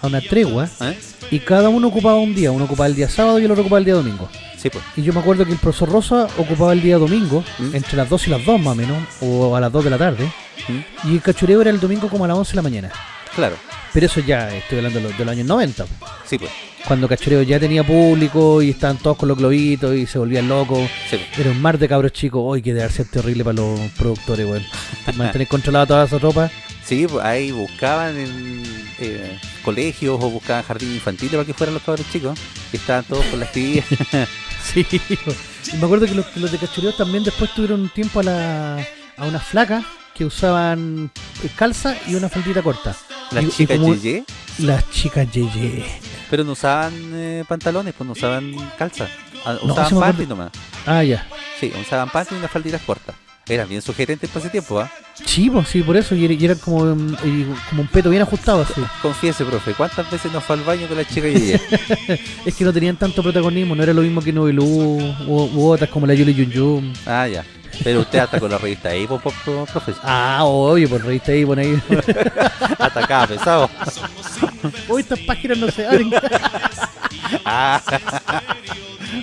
a una tregua ¿eh? y cada uno ocupaba un día. Uno ocupaba el día sábado y el otro ocupaba el día domingo. Sí, pues. Y yo me acuerdo que el profesor Rosa ocupaba el día domingo, ¿Mm? entre las 2 y las 2 más o menos, o a las 2 de la tarde. ¿Mm? Y el cachureo era el domingo como a las 11 de la mañana. Claro, Pero eso ya estoy hablando de los, de los años 90. sí, pues. Cuando Cachureo ya tenía público y estaban todos con los globitos y se volvían locos. Sí, pues. Era un mar de cabros chicos. Hoy que debe ser terrible para los productores, weón. Mantener controlada toda esa ropa. Sí, pues, ahí buscaban en eh, colegios o buscaban jardines infantiles para que fueran los cabros chicos. Y estaban todos con las tías. Sí. Y me acuerdo que los, los de Cachureo también después tuvieron un tiempo a, la, a unas flacas que usaban calza y una faldita corta. Las Y- chicas Yeye, Las chicas Yeye. pero no usaban eh, pantalones, pues no usaban calza. Ah, No, Usaban acuerdo. panty nomás. Ah, ya. Sí, usaban panty y unas falditas cortas. Eran bien sugerentes para ese tiempo, ¿ah? Sí, pues, sí, por eso. Y era, y era como, y como un peto bien ajustado así. Confiese, profe, ¿cuántas veces nos fue al baño con la chica Yeye? Es que no tenían tanto protagonismo, no era lo mismo que Novelú u, u otras como la Yuli Yun Yun. ah, ya. Pero usted hasta con la revista po, profe. Ah, oye, por revista ahí, por ahí. Hasta acá, pesado. Uy, estas páginas no se abren. Ah.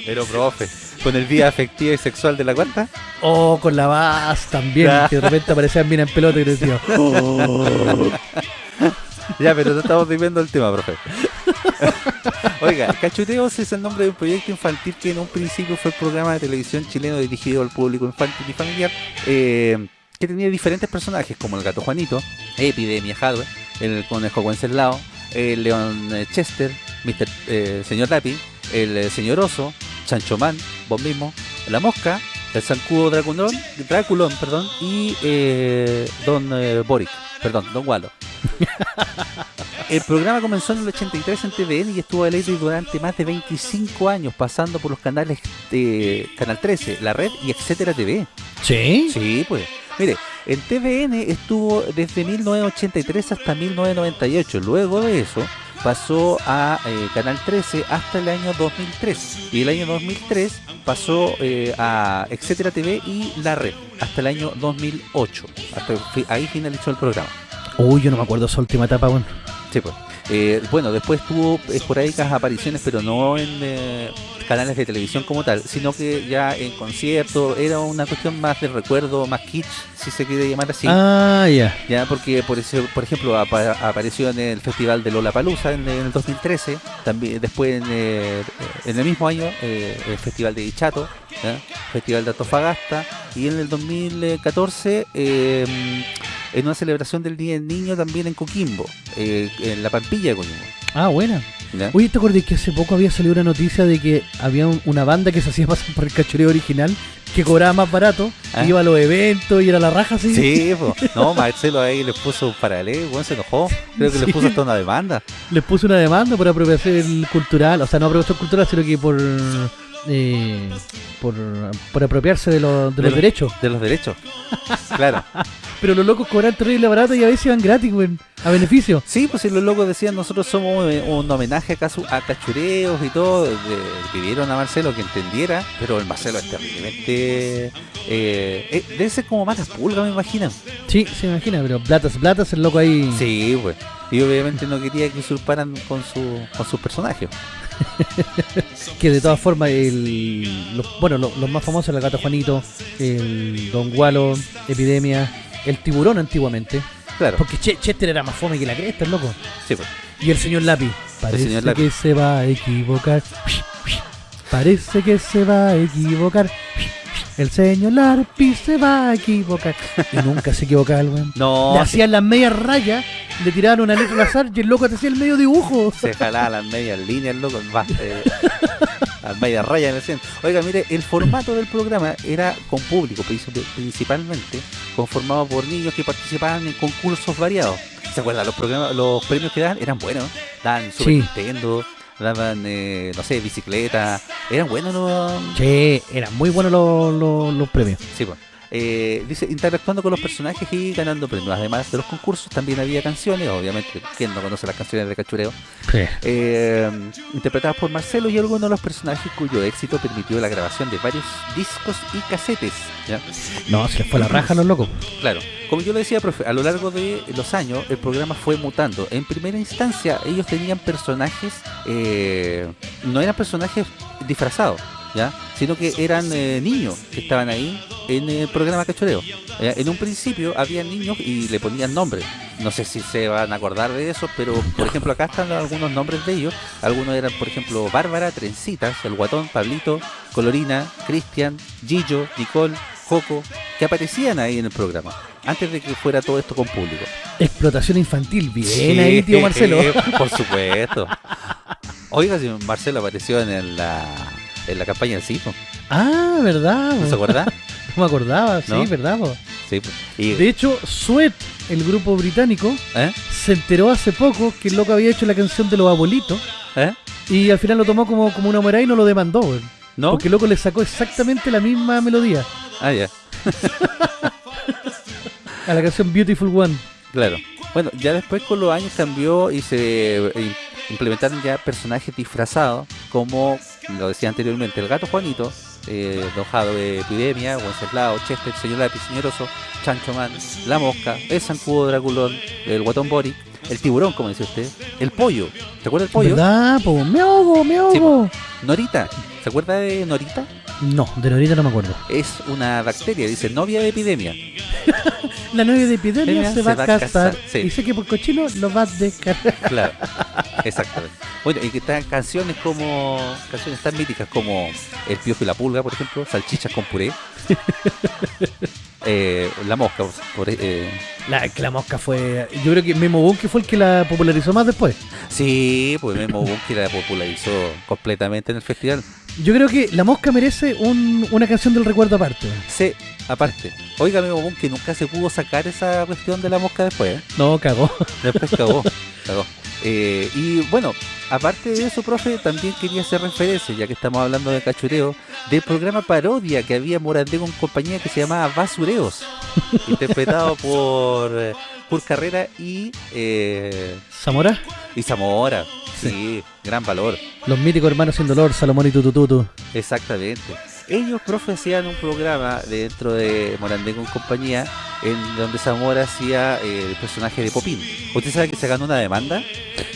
Pero, profe, con el día afectivo y sexual de la cuenta. Oh, con la Vaz también, Ya. que de repente aparecían bien en pelota y decía, oh. Ya, pero no estamos viviendo el tema, profe. Oiga, Cachuteos es el nombre de un proyecto infantil que en un principio fue el programa de televisión chileno dirigido al público infantil y familiar, eh, que tenía diferentes personajes como el gato Juanito, Epidemia Hadwe, el conejo Wenceslao, el león eh, Chester, Mr. eh, señor Lapi, el eh, señor Oso, Chancho Man, vos mismo, la mosca, el zancudo Draculón, Draculón perdón, y eh, Don Boric, perdón, Don Walo. El programa comenzó en el 83 en TVN y estuvo al aire durante más de 25 años, pasando por los canales de Canal 13, La Red y Etcétera TV. ¿Sí? Sí, pues. Mire, en TVN estuvo desde 1983 hasta 1998. Luego de eso pasó a eh, Canal 13 hasta el año 2003. Y el año 2003 pasó eh, a Etcétera TV y La Red hasta el año 2008. Hasta ahí finalizó el programa. Uy, yo no me acuerdo esa última etapa, bueno. Sí, pues. Eh, bueno, después tuvo esporádicas apariciones, pero no en eh, canales de televisión como tal, sino que ya en conciertos, era una cuestión más de recuerdo, más kitsch, si se quiere llamar así. Ah, ya. Ya, porque por, ese- por ejemplo apa- apareció en el festival de Lola Palusa en, en el 2013, también después en, eh, en el mismo año eh, el festival de Dichato, festival de Antofagasta y en el 2014 eh, en una celebración del Día del Niño también en Coquimbo, eh, en la Pampilla de Coquimbo. Ah, buena. ¿ya? Oye, ¿te acordás que hace poco había salido una noticia de que había un- una banda que se hacía pasar por el cachureo original que cobraba más barato, Ah. iba a los eventos y era la raja así? Sí, po. no, Marcelo ahí le puso un paralelo, bueno, se enojó, creo que Sí. le puso hasta una demanda. Les puso una demanda por apropiación cultural, o sea, no apropiación cultural, sino que por eh, por, por apropiarse de, los- de De los los- derechos. De los derechos. Claro. Pero los locos cobran terrible barato y a veces iban gratis, güey, a beneficio. Sí, pues si los locos decían nosotros somos eh, un homenaje a, casu- a cachureos y todo, pidieron a Marcelo que entendiera, pero el Marcelo es terriblemente... Eh, eh, debe ser como malas pulgas, me imagino. Sí, se imagina, pero platas, platas, el loco ahí. Sí, pues. Y obviamente no quería que usurparan con su con sus personajes. Que de todas formas, el, los, bueno, lo- los más famosos, el gato Juanito, el Don Gualo, Epidemia, el tiburón antiguamente. Claro, Porque Che- Chester era más fome que la cresta, el loco. sí, pues. Y el señor Lápiz. Parece señor que se va a equivocar. Parece que se va a equivocar. El señor Lápiz se va a equivocar. Y nunca se equivocaba el weón. No, Le hacían las medias rayas, le tiraban una letra al azar y el loco te hacía el medio dibujo. se jalaba las medias líneas, loco, va, eh, las medias rayas en el centro. Oiga, mire, el formato del programa era con público, princip- principalmente, conformado por niños que participaban en concursos variados. ¿Se acuerdan? Los programas, los premios que daban eran buenos. Daban Super Sí. Nintendo, daban, eh, no sé, bicicleta. Eran buenos los... Che, eran muy buenos los, los- los premios. Sí, pues. Eh, dice, interactuando con los personajes y ganando premios. Además de los concursos, también había canciones, obviamente, ¿quién no conoce las canciones de Cachureo? eh, interpretadas por Marcelo y algunos de los personajes cuyo éxito permitió la grabación de varios discos y casetes. ¿ya? No, se les fue la raja los locos. Claro, como yo le decía, profe, a lo largo de los años el programa fue mutando. En primera instancia, ellos tenían personajes, eh, no eran personajes disfrazados, ¿ya? sino que eran eh, niños que estaban ahí en el programa Cachoreo. Eh, en un principio había niños y le ponían nombres. No sé si se van a acordar de eso, pero por ejemplo acá están algunos nombres de ellos. Algunos eran, por ejemplo, Bárbara, Trencitas, El Guatón, Pablito, Colorina, Cristian, Gillo, Nicole, Joco, que aparecían ahí en el programa. Antes de que fuera todo esto con público. Explotación infantil, bien Sí, ahí, tío Marcelo. Por supuesto. Oiga, si Marcelo apareció en la, en la campaña del CIFO. Ah, ¿verdad? ¿No se acuerda? No me acordaba, sí. ¿verdad? po? sí. Y, De hecho, Sweat, el grupo británico, ¿eh? se enteró hace poco que el loco había hecho la canción de los abuelitos ¿Eh? y al final lo tomó como, como una humorada y no lo demandó. ¿No? Porque el loco le sacó exactamente la misma melodía Ah, ya. a la canción Beautiful One. Claro. Bueno, ya después con los años cambió y se implementaron ya personajes disfrazados, como lo decía anteriormente, el gato Juanito, eh, Don de Epidemia, Wenceslao, Chester, el Señor Lápiz, Señor Oso, Chancho Man, La Mosca, el Zancudo Draculón, el Guatón Boric, el Tiburón, como decía usted, el Pollo, ¿se acuerda del Pollo? ¿Verdad? Po? Me ahogo, me ahogo. Norita, ¿se acuerda de Norita? No, de Norita no me acuerdo. Es una bacteria, dice novia de epidemia. La novia de epidemia Epidemia se va a casar. sí. Y sé que por cochino lo va a descargar. Claro, exactamente. Bueno, y que están canciones como, canciones tan míticas como El Piojo y la Pulga, por ejemplo, Salchichas con puré, eh, La Mosca, por, eh, La, que la mosca fue. Yo creo que Memo Bunke fue el que la popularizó más después. sí, pues Memo Bunky la popularizó completamente en el festival. Yo creo que la mosca merece un- una canción del recuerdo aparte. Sí, aparte, oiga Memo Bunky nunca se pudo sacar esa cuestión de la mosca después, ¿eh? No, cagó. Después cagó, cagó. Eh, y bueno, aparte de eso, profe, también quería hacer referencia, ya que estamos hablando de cachureo, del programa parodia que había Morandé con compañía que se llamaba Basureos, interpretado por eh, Kurt Carrera y, eh, Zamora, y Zamora. Sí, gran valor, los míticos hermanos sin dolor, Salomón y Tutututu. exactamente. Ellos, profe, hacían un programa dentro de Morandé con compañía en donde Zamora hacía eh, el personaje de Popín. ¿Usted sabe que se ganó una demanda?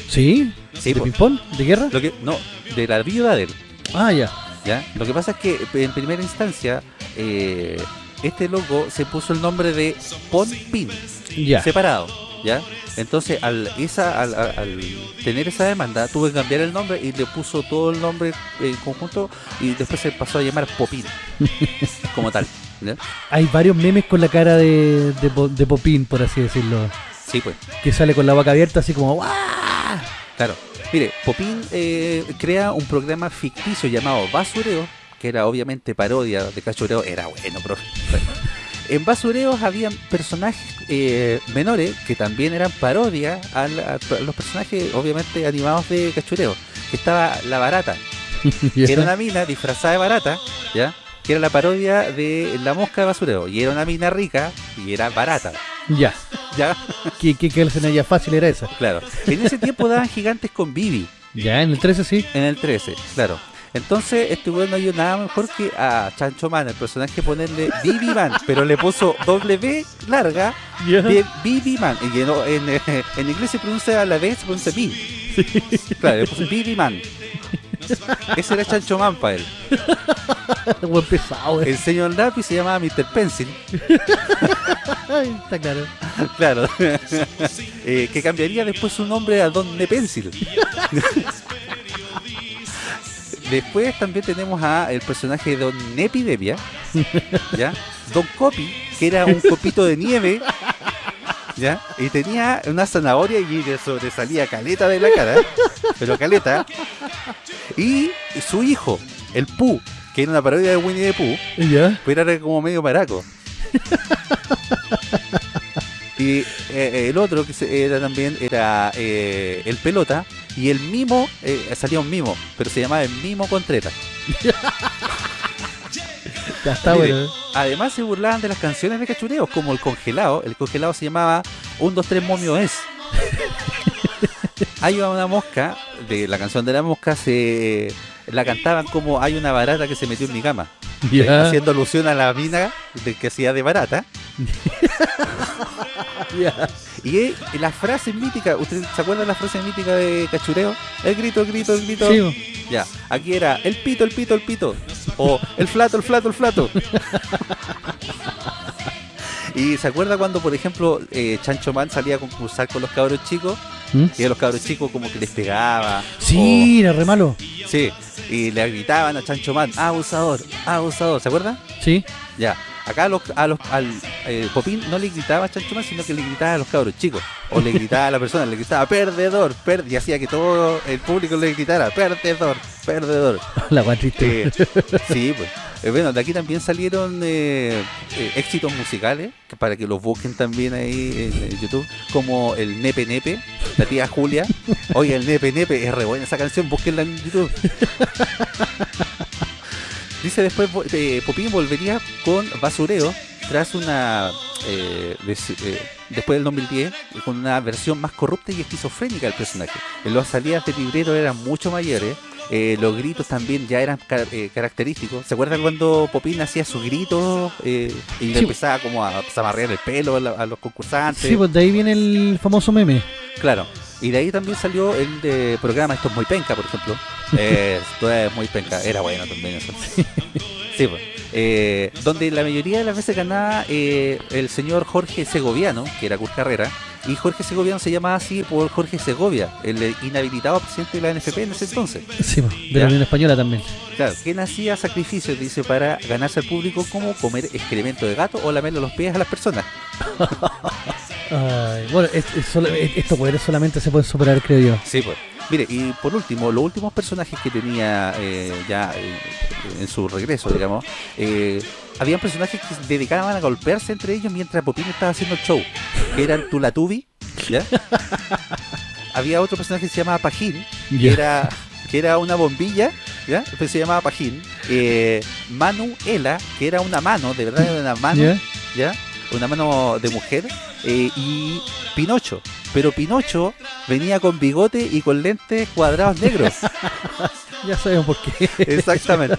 ¿Sí? Sí, ¿De ping-pong? ¿De guerra? Lo que, no, de la viuda de él, Ah, ya. ¿ya? Lo que pasa es que en primera instancia, eh, este loco se puso el nombre de Pon Pin, Ya. separado, ¿ya? Entonces, al, esa, al, al- tener esa demanda, tuve que cambiar el nombre y le puso todo el nombre en conjunto y después se pasó a llamar Popín, como tal, ¿ya? Hay varios memes con la cara de, de, de Popín, por así decirlo. Sí, pues. Que sale con la boca abierta así como ¡guau! Claro. Mire, Popín eh, crea un programa ficticio llamado Basureo, que era obviamente parodia de cachureo. Era bueno, profe. En Basureos habían personajes eh, menores que también eran parodia a, la- a los personajes, obviamente, animados de cachureo. Que estaba La Barata, que era una mina disfrazada de barata, ¿ya? Que era la parodia de La Mosca de Basureo. Y era una mina rica y era barata, Ya. ¿ya? ¿Qué, qué, qué escena fácil era esa? Claro. En ese tiempo daban gigantes con Bibi. Ya, en el 13 sí. En el 13, claro. Entonces, este weón no dio nada mejor que a Chancho Man, el personaje, ponerle Bibi Man, pero le puso doble B larga, de Bibi Man. Y en, eh, en inglés se pronuncia a la B, se pronuncia B. Claro, le puso Bibi Man. Ese era Chancho Man para él. Buen pesado, eh. El señor Lápiz se llamaba Mr. Pencil, Está claro. claro. Eh, que cambiaría después su nombre a Don Pencil. Después también tenemos a el personaje de Don Epidemia, ¿ya? Don Copi, que era un copito de nieve, ¿ya? Y tenía una zanahoria y le sobresalía caleta de la cara, pero caleta. Y su hijo, el Pooh, que era una parodia de Winnie the Pooh, Ya. pero era como medio maraco. Y eh, el otro que era también era eh, el pelota y el mimo, eh, salía un mimo, pero se llamaba el mimo Contreta. Ya está bueno. eh. Además se burlaban de las canciones de cachureos, como el congelado. El congelado se llamaba Un, dos, tres, momio es. hay una mosca, de la canción de la mosca, se la cantaban como hay una barata que se metió en mi cama. Ya. haciendo alusión a la mina de que hacía de barata. Ya. Y eh, la frase mítica, ¿usted se acuerda de la frase mítica de Cachureo? El grito, el grito, el grito. Sí. Ya, aquí era el pito, el pito, el pito. O el flato, el flato, el flato. y se acuerda cuando, por ejemplo, eh, Chancho Man salía a concursar con los cabros chicos ¿Mm? y a los cabros chicos como que les pegaba. Sí, era re malo. o- sí, y le gritaban a Chancho Man, abusador, abusador, ¿se acuerda? Sí. Ya, acá a los, a los, al eh, Popín no le gritaba a Chancho Man, sino que le gritaba a los cabros chicos. O le gritaba a la persona, le gritaba perdedor, per y hacía que todo el público le gritara perdedor, perdedor. La guay triste. Eh, sí, pues. Eh, bueno, de aquí también salieron eh, éxitos musicales, que para que los busquen también ahí en, en YouTube, como el Nepe Nepe, la tía Julia. Oye, el Nepe Nepe, es re buena esa canción, búsquenla en YouTube. Dice después, eh, Popín volvería con Basureo tras una... eh, des- eh, después del 2010, con una versión más corrupta y esquizofrénica del personaje. En las salidas de librero eran mucho mayores, eh, los gritos también ya eran ca- eh, característicos. ¿Se acuerdan cuando Popín hacía sus gritos eh, y le empezaba como a zamarrear el pelo a, la- a los concursantes? Sí, pues de ahí viene el famoso meme. Claro. Y de ahí también salió el de programa Esto es muy penca, por ejemplo. Eh, Esto es muy penca. Era bueno también eso. Sí, pues. Eh, donde la mayoría de las veces ganaba eh, el señor Jorge Segoviano, que era Kurt Carrera, y Jorge Segoviano se llamaba así por Jorge Segovia, el inhabilitado presidente de la NFP en ese entonces. Sí, pues, de la Unión Española también. Claro, quien hacía sacrificios, dice, para ganarse al público como comer excremento de gato o lamerle los pies a las personas. Ay, bueno, es- es solo- es- estos poderes solamente se pueden superar, creo yo. Sí, pues. Mire, y por último, los últimos personajes que tenía eh, ya eh, en su regreso, digamos, eh, habían personajes que se dedicaban a golpearse entre ellos mientras Popín estaba haciendo el show, que eran Tulatubi, ¿ya? Había otro personaje que se llamaba Pajín, que era, que era una bombilla, ¿ya? Pues se llamaba Pajín. Eh, Manuela, que era una mano, de verdad era una mano. ¿ya? Una mano de mujer. eh, y Pinocho. Pero Pinocho venía con bigote y con lentes cuadrados negros. Ya sabemos por qué. Exactamente.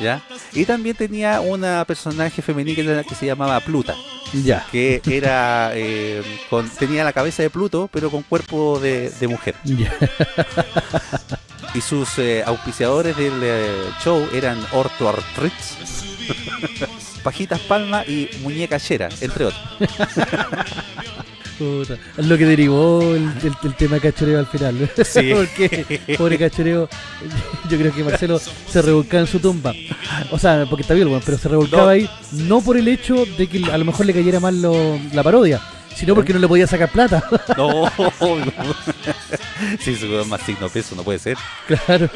¿ya? Y también tenía una personaje femenina que se llamaba Pluta. ya. Que era. eh, con, tenía la cabeza de Pluto, pero con cuerpo de, de mujer. Ya. Y sus eh, auspiciadores del eh, show eran Orto Artritz, Pajitas Palma y Muñeca Chera, entre otros. Puta, lo que derivó el, el- el tema de cachoreo al final. Sí. porque, pobre cachoreo, yo creo que Marcelo se revolcaba en su tumba. O sea, porque está bien, bueno, pero se revolcaba No. ahí, no por el hecho de que a lo mejor le cayera mal lo- la parodia, sino porque no le podía sacar plata. No, no. Sí, su más signo peso, no puede ser. claro.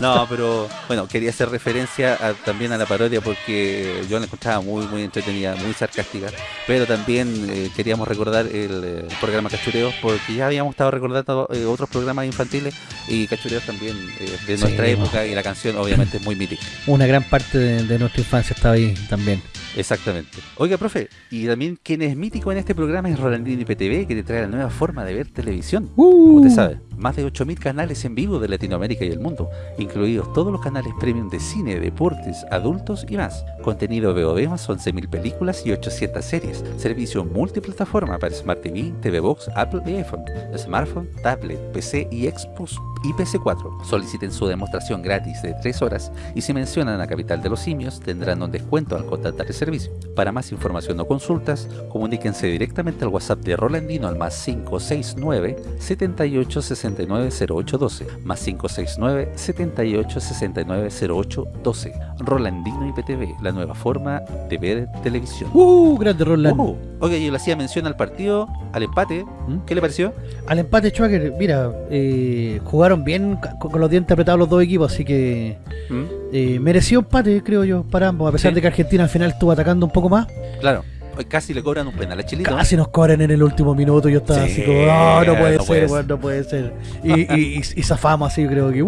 No, pero bueno, quería hacer referencia a- también a la parodia porque yo la encontraba muy, muy entretenida, muy sarcástica. Pero también eh, queríamos recordar el, eh, programa Cachureos porque ya habíamos estado recordando eh, otros programas infantiles y Cachureos también eh, de Sí, nuestra no. época y la canción obviamente es muy mítica. Una gran parte de, de nuestra infancia estaba ahí también. Exactamente. Oiga, profe, y también quien es mítico en este programa es Rolandini PTV, que te trae la nueva forma de ver televisión. Como usted sabe, más de 8.000 canales en vivo de Latinoamérica y el mundo, incluidos todos los canales premium de cine, deportes, adultos y más. Contenido VOD más 11.000 películas y 800 series. Servicio multiplataforma para Smart TV, TV Box, Apple y iPhone, smartphone, tablet, PC y Xbox y PC4. Soliciten su demostración gratis de 3 horas y si mencionan a Capital de los Simios tendrán un descuento al contratar el servicio. Para más información o consultas, comuníquense directamente al WhatsApp de Rolandino al más 569 78 69 08 12 más 569 78 69 08 12 Rolandino IPTV, la nueva forma de ver televisión. ¡Uh! Grande Roland. Uh, oiga, yo le hacía mención al partido, al empate. ¿Mm? ¿Qué le pareció? Al empate, Schwager, mira, eh, jugaron bien con, los dientes apretados los dos equipos, así que ¿Mm? eh, mereció empate, creo yo, para ambos, a pesar Sí. de que Argentina al final estuvo atacando un poco más. Claro, casi le cobran un penal a Chilito. Casi nos cobran en el último minuto, yo estaba Sí, así como, "Ah, no puede no ser, puede no puede ser. Y, y, y- y zafamos así, yo creo que.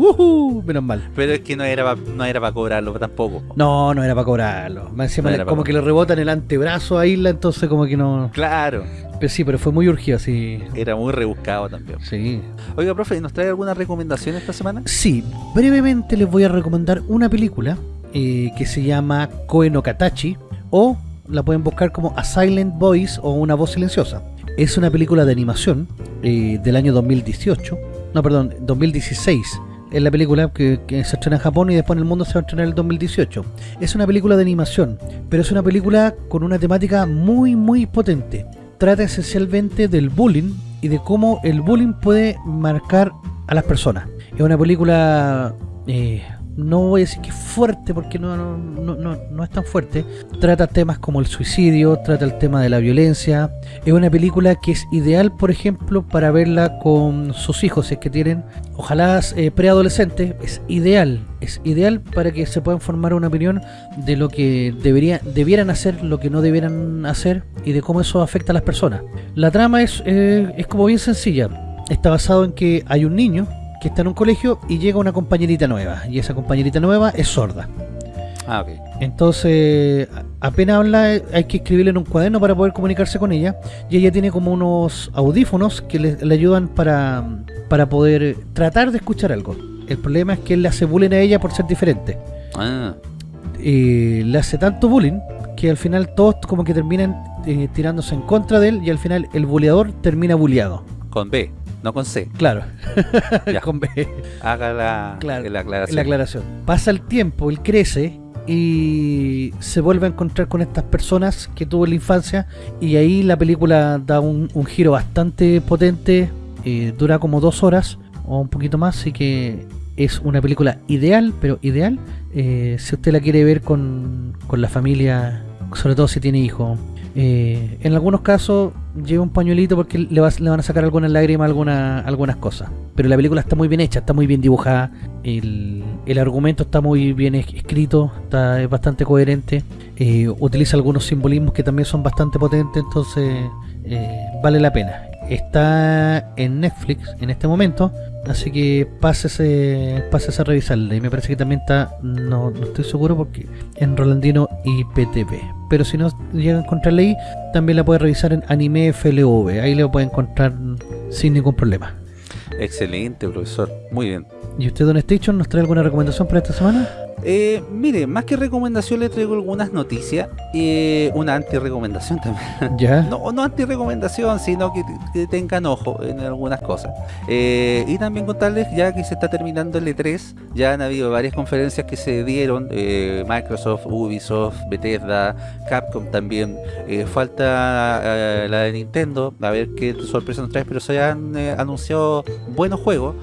Menos mal. Pero es que no era para no era para cobrarlo tampoco. No, no era para cobrarlo. Encima No era pa' como que le rebotan el antebrazo a Isla, entonces como que no... Claro, Pero sí, pero fue muy urgido, así. era muy rebuscado también. Sí. Oiga, profe, ¿nos trae alguna recomendación esta semana? Sí, brevemente les voy a recomendar una película eh, que se llama Koe no Katachi o la pueden buscar como A Silent Voice o Una Voz Silenciosa. Es una película de animación eh, del año 2018, no, perdón, 2016. Es la película que, se estrena en Japón y después en el mundo se va a estrenar en el 2018. Es una película de animación, pero es una película con una temática muy, muy potente. Trata esencialmente del bullying y de cómo el bullying puede marcar a las personas. Es una película eh, no voy a decir que es fuerte porque no, no, no, no, no es tan fuerte. Trata temas como el suicidio, trata el tema de la violencia. Es una película que es ideal, por ejemplo, para verla con sus hijos, si es que tienen, ojalá eh, preadolescentes. Es ideal, es ideal para que se puedan formar una opinión de lo que debería, debieran hacer, lo que no debieran hacer y de cómo eso afecta a las personas. La trama es, eh, es como bien sencilla. Está basado en que hay un niño que está en un colegio y llega una compañerita nueva. Y esa compañerita nueva es sorda. Ah, ok. Entonces, apenas habla, hay que escribirle en un cuaderno para poder comunicarse con ella. Y ella tiene como unos audífonos que le, le ayudan para, para poder tratar de escuchar algo. El problema es que él le hace bullying a ella por ser diferente. Ah, Y le hace tanto bullying que al final todos como que terminan eh, tirándose en contra de él y al final el buleador termina bulleado. con B, no con C. Claro, Ya. con B. Haga la, Claro, la aclaración. La aclaración. Pasa el tiempo, él crece y se vuelve a encontrar con estas personas que tuvo en la infancia y ahí la película da un, un giro bastante potente, eh, dura como dos horas o un poquito más, así que es una película ideal, pero ideal eh, si usted la quiere ver con, con la familia, sobre todo si tiene hijos. Eh, en algunos casos lleva un pañuelito porque le, vas- le van a sacar algunas lágrimas, alguna, algunas cosas. Pero la película está muy bien hecha, está muy bien dibujada. El, argumento está muy bien es- escrito, está es bastante coherente. eh, utiliza algunos simbolismos que también son bastante potentes, entonces eh, vale la pena. Está en Netflix en este momento, así que pásese, pásese a revisarla. Y me parece que también está, no, no estoy seguro porque en Rolandino y PTV. Pero si no llega a encontrarla ahí, también la puede revisar en Anime FLV. Ahí la puede encontrar sin ningún problema. Excelente, profesor. Muy bien. ¿Y usted, Don Station, nos trae alguna recomendación para esta semana? Eh, mire, más que recomendación le traigo algunas noticias. eh, una anti-recomendación también. Ya. No, no anti-recomendación, sino que, que tengan ojo en algunas cosas. Eh, y también contarles, ya que se está terminando el E3, ya han habido varias conferencias que se dieron, eh, Microsoft, Ubisoft, Bethesda, Capcom también. Eh, falta la de Nintendo, a ver qué sorpresa nos trae, pero se han anunciado buenos juegos.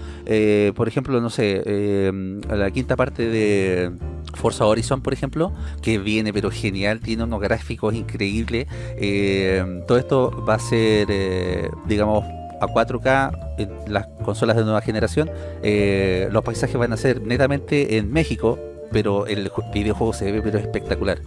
Por ejemplo, no sé, la quinta parte de Forza Horizon, por ejemplo, que viene pero genial, tiene unos gráficos increíbles. Eh, todo esto va a ser, eh, digamos, a 4K en las consolas de nueva generación. Eh, los paisajes van a ser netamente en México, pero el ju- videojuego se ve pero espectacular.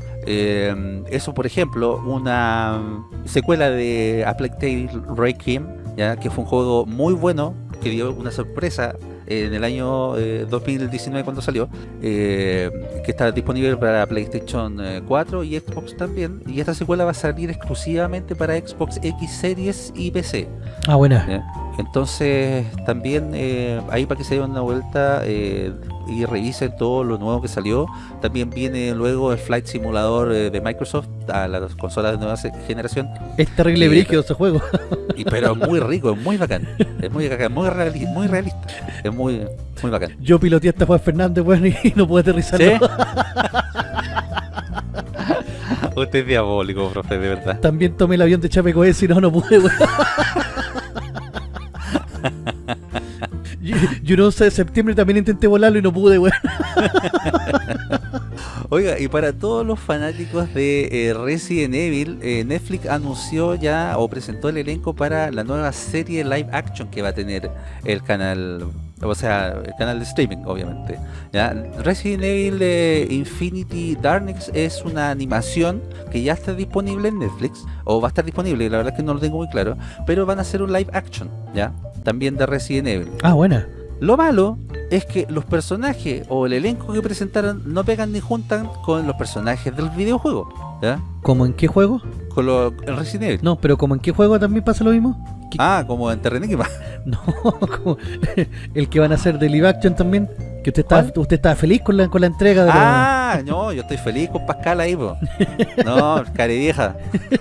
Eso, por ejemplo, una secuela de A Plague Tale Requiem, ya que fue un juego muy bueno, que dio una sorpresa en el año eh, 2019 cuando salió, eh, que está disponible para PlayStation eh, 4 y Xbox también. Y esta secuela va a salir exclusivamente para Xbox X Series y PC. Ah, buena. Entonces, también eh, ahí para que se den una vuelta eh, y revisen todo lo nuevo que salió. También viene luego el Flight Simulador eh, de Microsoft a las consolas de nueva generación. Es terrible brígido ese juego. Y, pero es muy rico, es muy bacán. Es muy bacán, muy, reali- muy realista. Es muy, muy bacán. Yo piloteé hasta Juan Fernández, bueno, y no pude aterrizar. ¿Sí? Usted es diabólico, profe, de verdad. También tomé el avión de Chapecoense y no, no pude, weón. Yo, 11 de septiembre también intenté volarlo y no pude, weón. Oiga, y para todos los fanáticos de eh, Resident Evil, eh, Netflix anunció ya o presentó el elenco para la nueva serie live action que va a tener el canal, o sea, el canal de streaming, obviamente. Resident Evil eh, Infinity Darkness es una animación que ya está disponible en Netflix, o va a estar disponible, la verdad es que no lo tengo muy claro, pero van a hacer un live action, ¿ya? También de Resident Evil. Ah, buena. Lo malo es que los personajes o el elenco que presentaron no pegan ni juntan con los personajes del videojuego, ¿ya? ¿Cómo en qué juego? Con lo, el Resident Evil. No, pero ¿como en qué juego también pasa lo mismo? ¿Qué- Ah, como en Terranigma. No, como el que van a hacer de live action también. Que usted ¿Cuál? usted estaba feliz con la, con la entrega de la- Ah, no, yo estoy feliz con Pascal ahí, po. No, care vieja.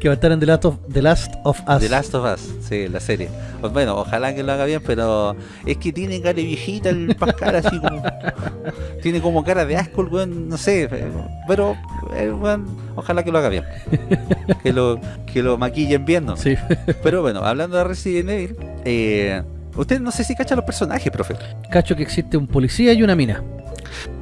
que va a estar en The Last of, The Last of Us. The Last of Us, sí, la serie. Bueno, ojalá que lo haga bien, pero es que tiene cara de viejita el Pascal así como. tiene como cara de asco el weón, no sé. Pero, eh, weón, ojalá que lo haga bien. Que lo, que lo maquillen bien, ¿no? Sí. Pero bueno, hablando de Resident Evil, eh, Usted no sé si cacha los personajes, profe. Cacho que existe un policía y una mina.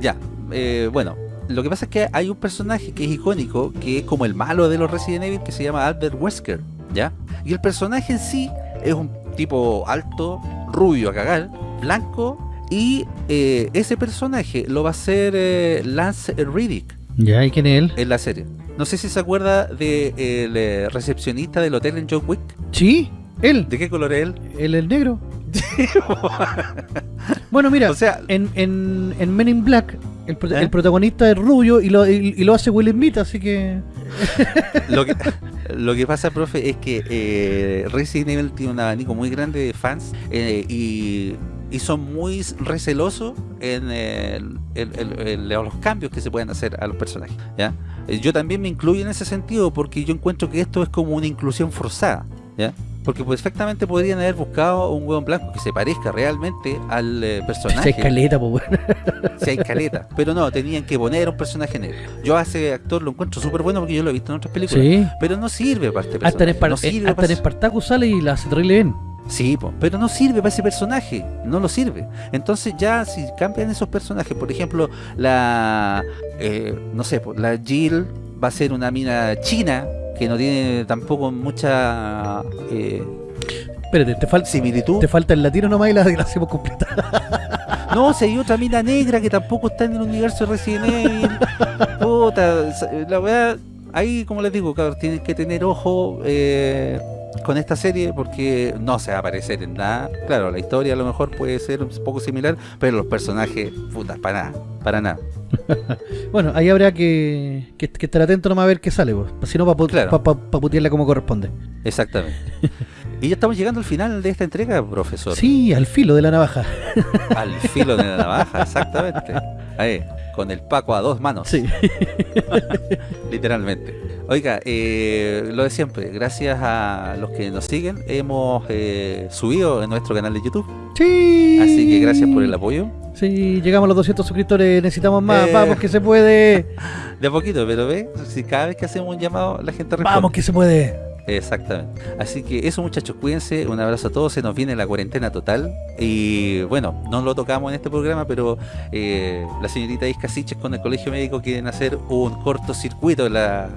Ya, eh, bueno, lo que pasa es que hay un personaje que es icónico, que es como el malo de los Resident Evil, que se llama Albert Wesker, ¿ya? Y el personaje en sí es un tipo alto, rubio a cagar, blanco, y eh, ese personaje lo va a hacer eh, Lance Riddick Ya, ¿y quién es él? en la serie. No sé si se acuerda del de, recepcionista del hotel en John Wick. Sí, él. ¿De qué color es él? Él es negro. bueno, mira, O sea, en, en, en Men in Black, el, pro- ¿Eh? el protagonista es rubio y lo, y, y lo hace Will Smith, así que... lo que, lo que pasa, profe, es que eh, Resident Evil tiene un abanico muy grande de fans eh, y, y son muy recelosos en, el- el- los cambios que se pueden hacer a los personajes. ¿ya? Eh, Yo también me incluyo en ese sentido porque yo encuentro que esto es como una inclusión forzada. ¿ya? Porque perfectamente podrían haber buscado un hueón blanco que se parezca realmente al eh, Se personaje. escaleta, pues bueno. si hay caleta. Pero no, tenían que poner un personaje negro. Yo a ese actor lo encuentro súper bueno porque yo lo he visto en otras películas. Sí. Pero no sirve para este Hasta en, personaje. Spar- no eh, sirve hasta para en sale y la hace terrible bien. Sí, po, pero no sirve para ese personaje, no lo sirve. Entonces ya si cambian esos personajes, por ejemplo, la, eh, no sé, po, la Jill va a ser una mina china que no tiene tampoco mucha eh, Espérate, te, fal- similitud. te falta el latino nomás y la, la hacemos completa. No, si hay otra mina negra que tampoco está en el universo de Resident Evil. Puta, la verdad, ahí como les digo, cabrón, tienen que tener ojo eh, con esta serie porque no se va a aparecer en nada. Claro, la historia a lo mejor puede ser un poco similar, pero los personajes, puta, para nada, para nada. Bueno, ahí habrá que, que, que estar atento nomás a ver qué sale, pues. Si no, para Claro. putearla como corresponde. Exactamente. y ya estamos llegando al final de esta entrega, profesor. Sí, al filo de la navaja. Al filo de la navaja, exactamente. Ahí, con el Paco a dos manos. Sí. Literalmente. Oiga, eh, lo de siempre, gracias a los que nos siguen, hemos eh, subido en nuestro canal de YouTube. Sí. Así que gracias por el apoyo. Sí, llegamos a los 200 suscriptores, necesitamos más. Eh. Vamos que se puede. De a poquito, pero ve, si cada vez que hacemos un llamado, la gente responde. Vamos que se puede. Exactamente. Así que eso muchachos, cuídense, un abrazo a todos, se nos viene la cuarentena total y bueno, no lo tocamos en este programa, pero eh, la señorita Isca Siches con el Colegio Médico quieren hacer un cortocircuito en la,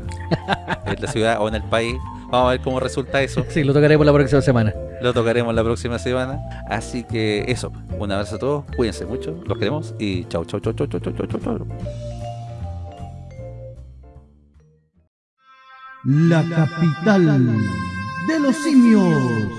en la ciudad o en el país. Vamos a ver cómo resulta eso. Sí, lo tocaremos la próxima semana. Lo tocaremos la próxima semana. Así que eso, un abrazo a todos, cuídense mucho, los queremos y chau, chau, chau, chau, chau, chau, chau, chau. La capital de los simios.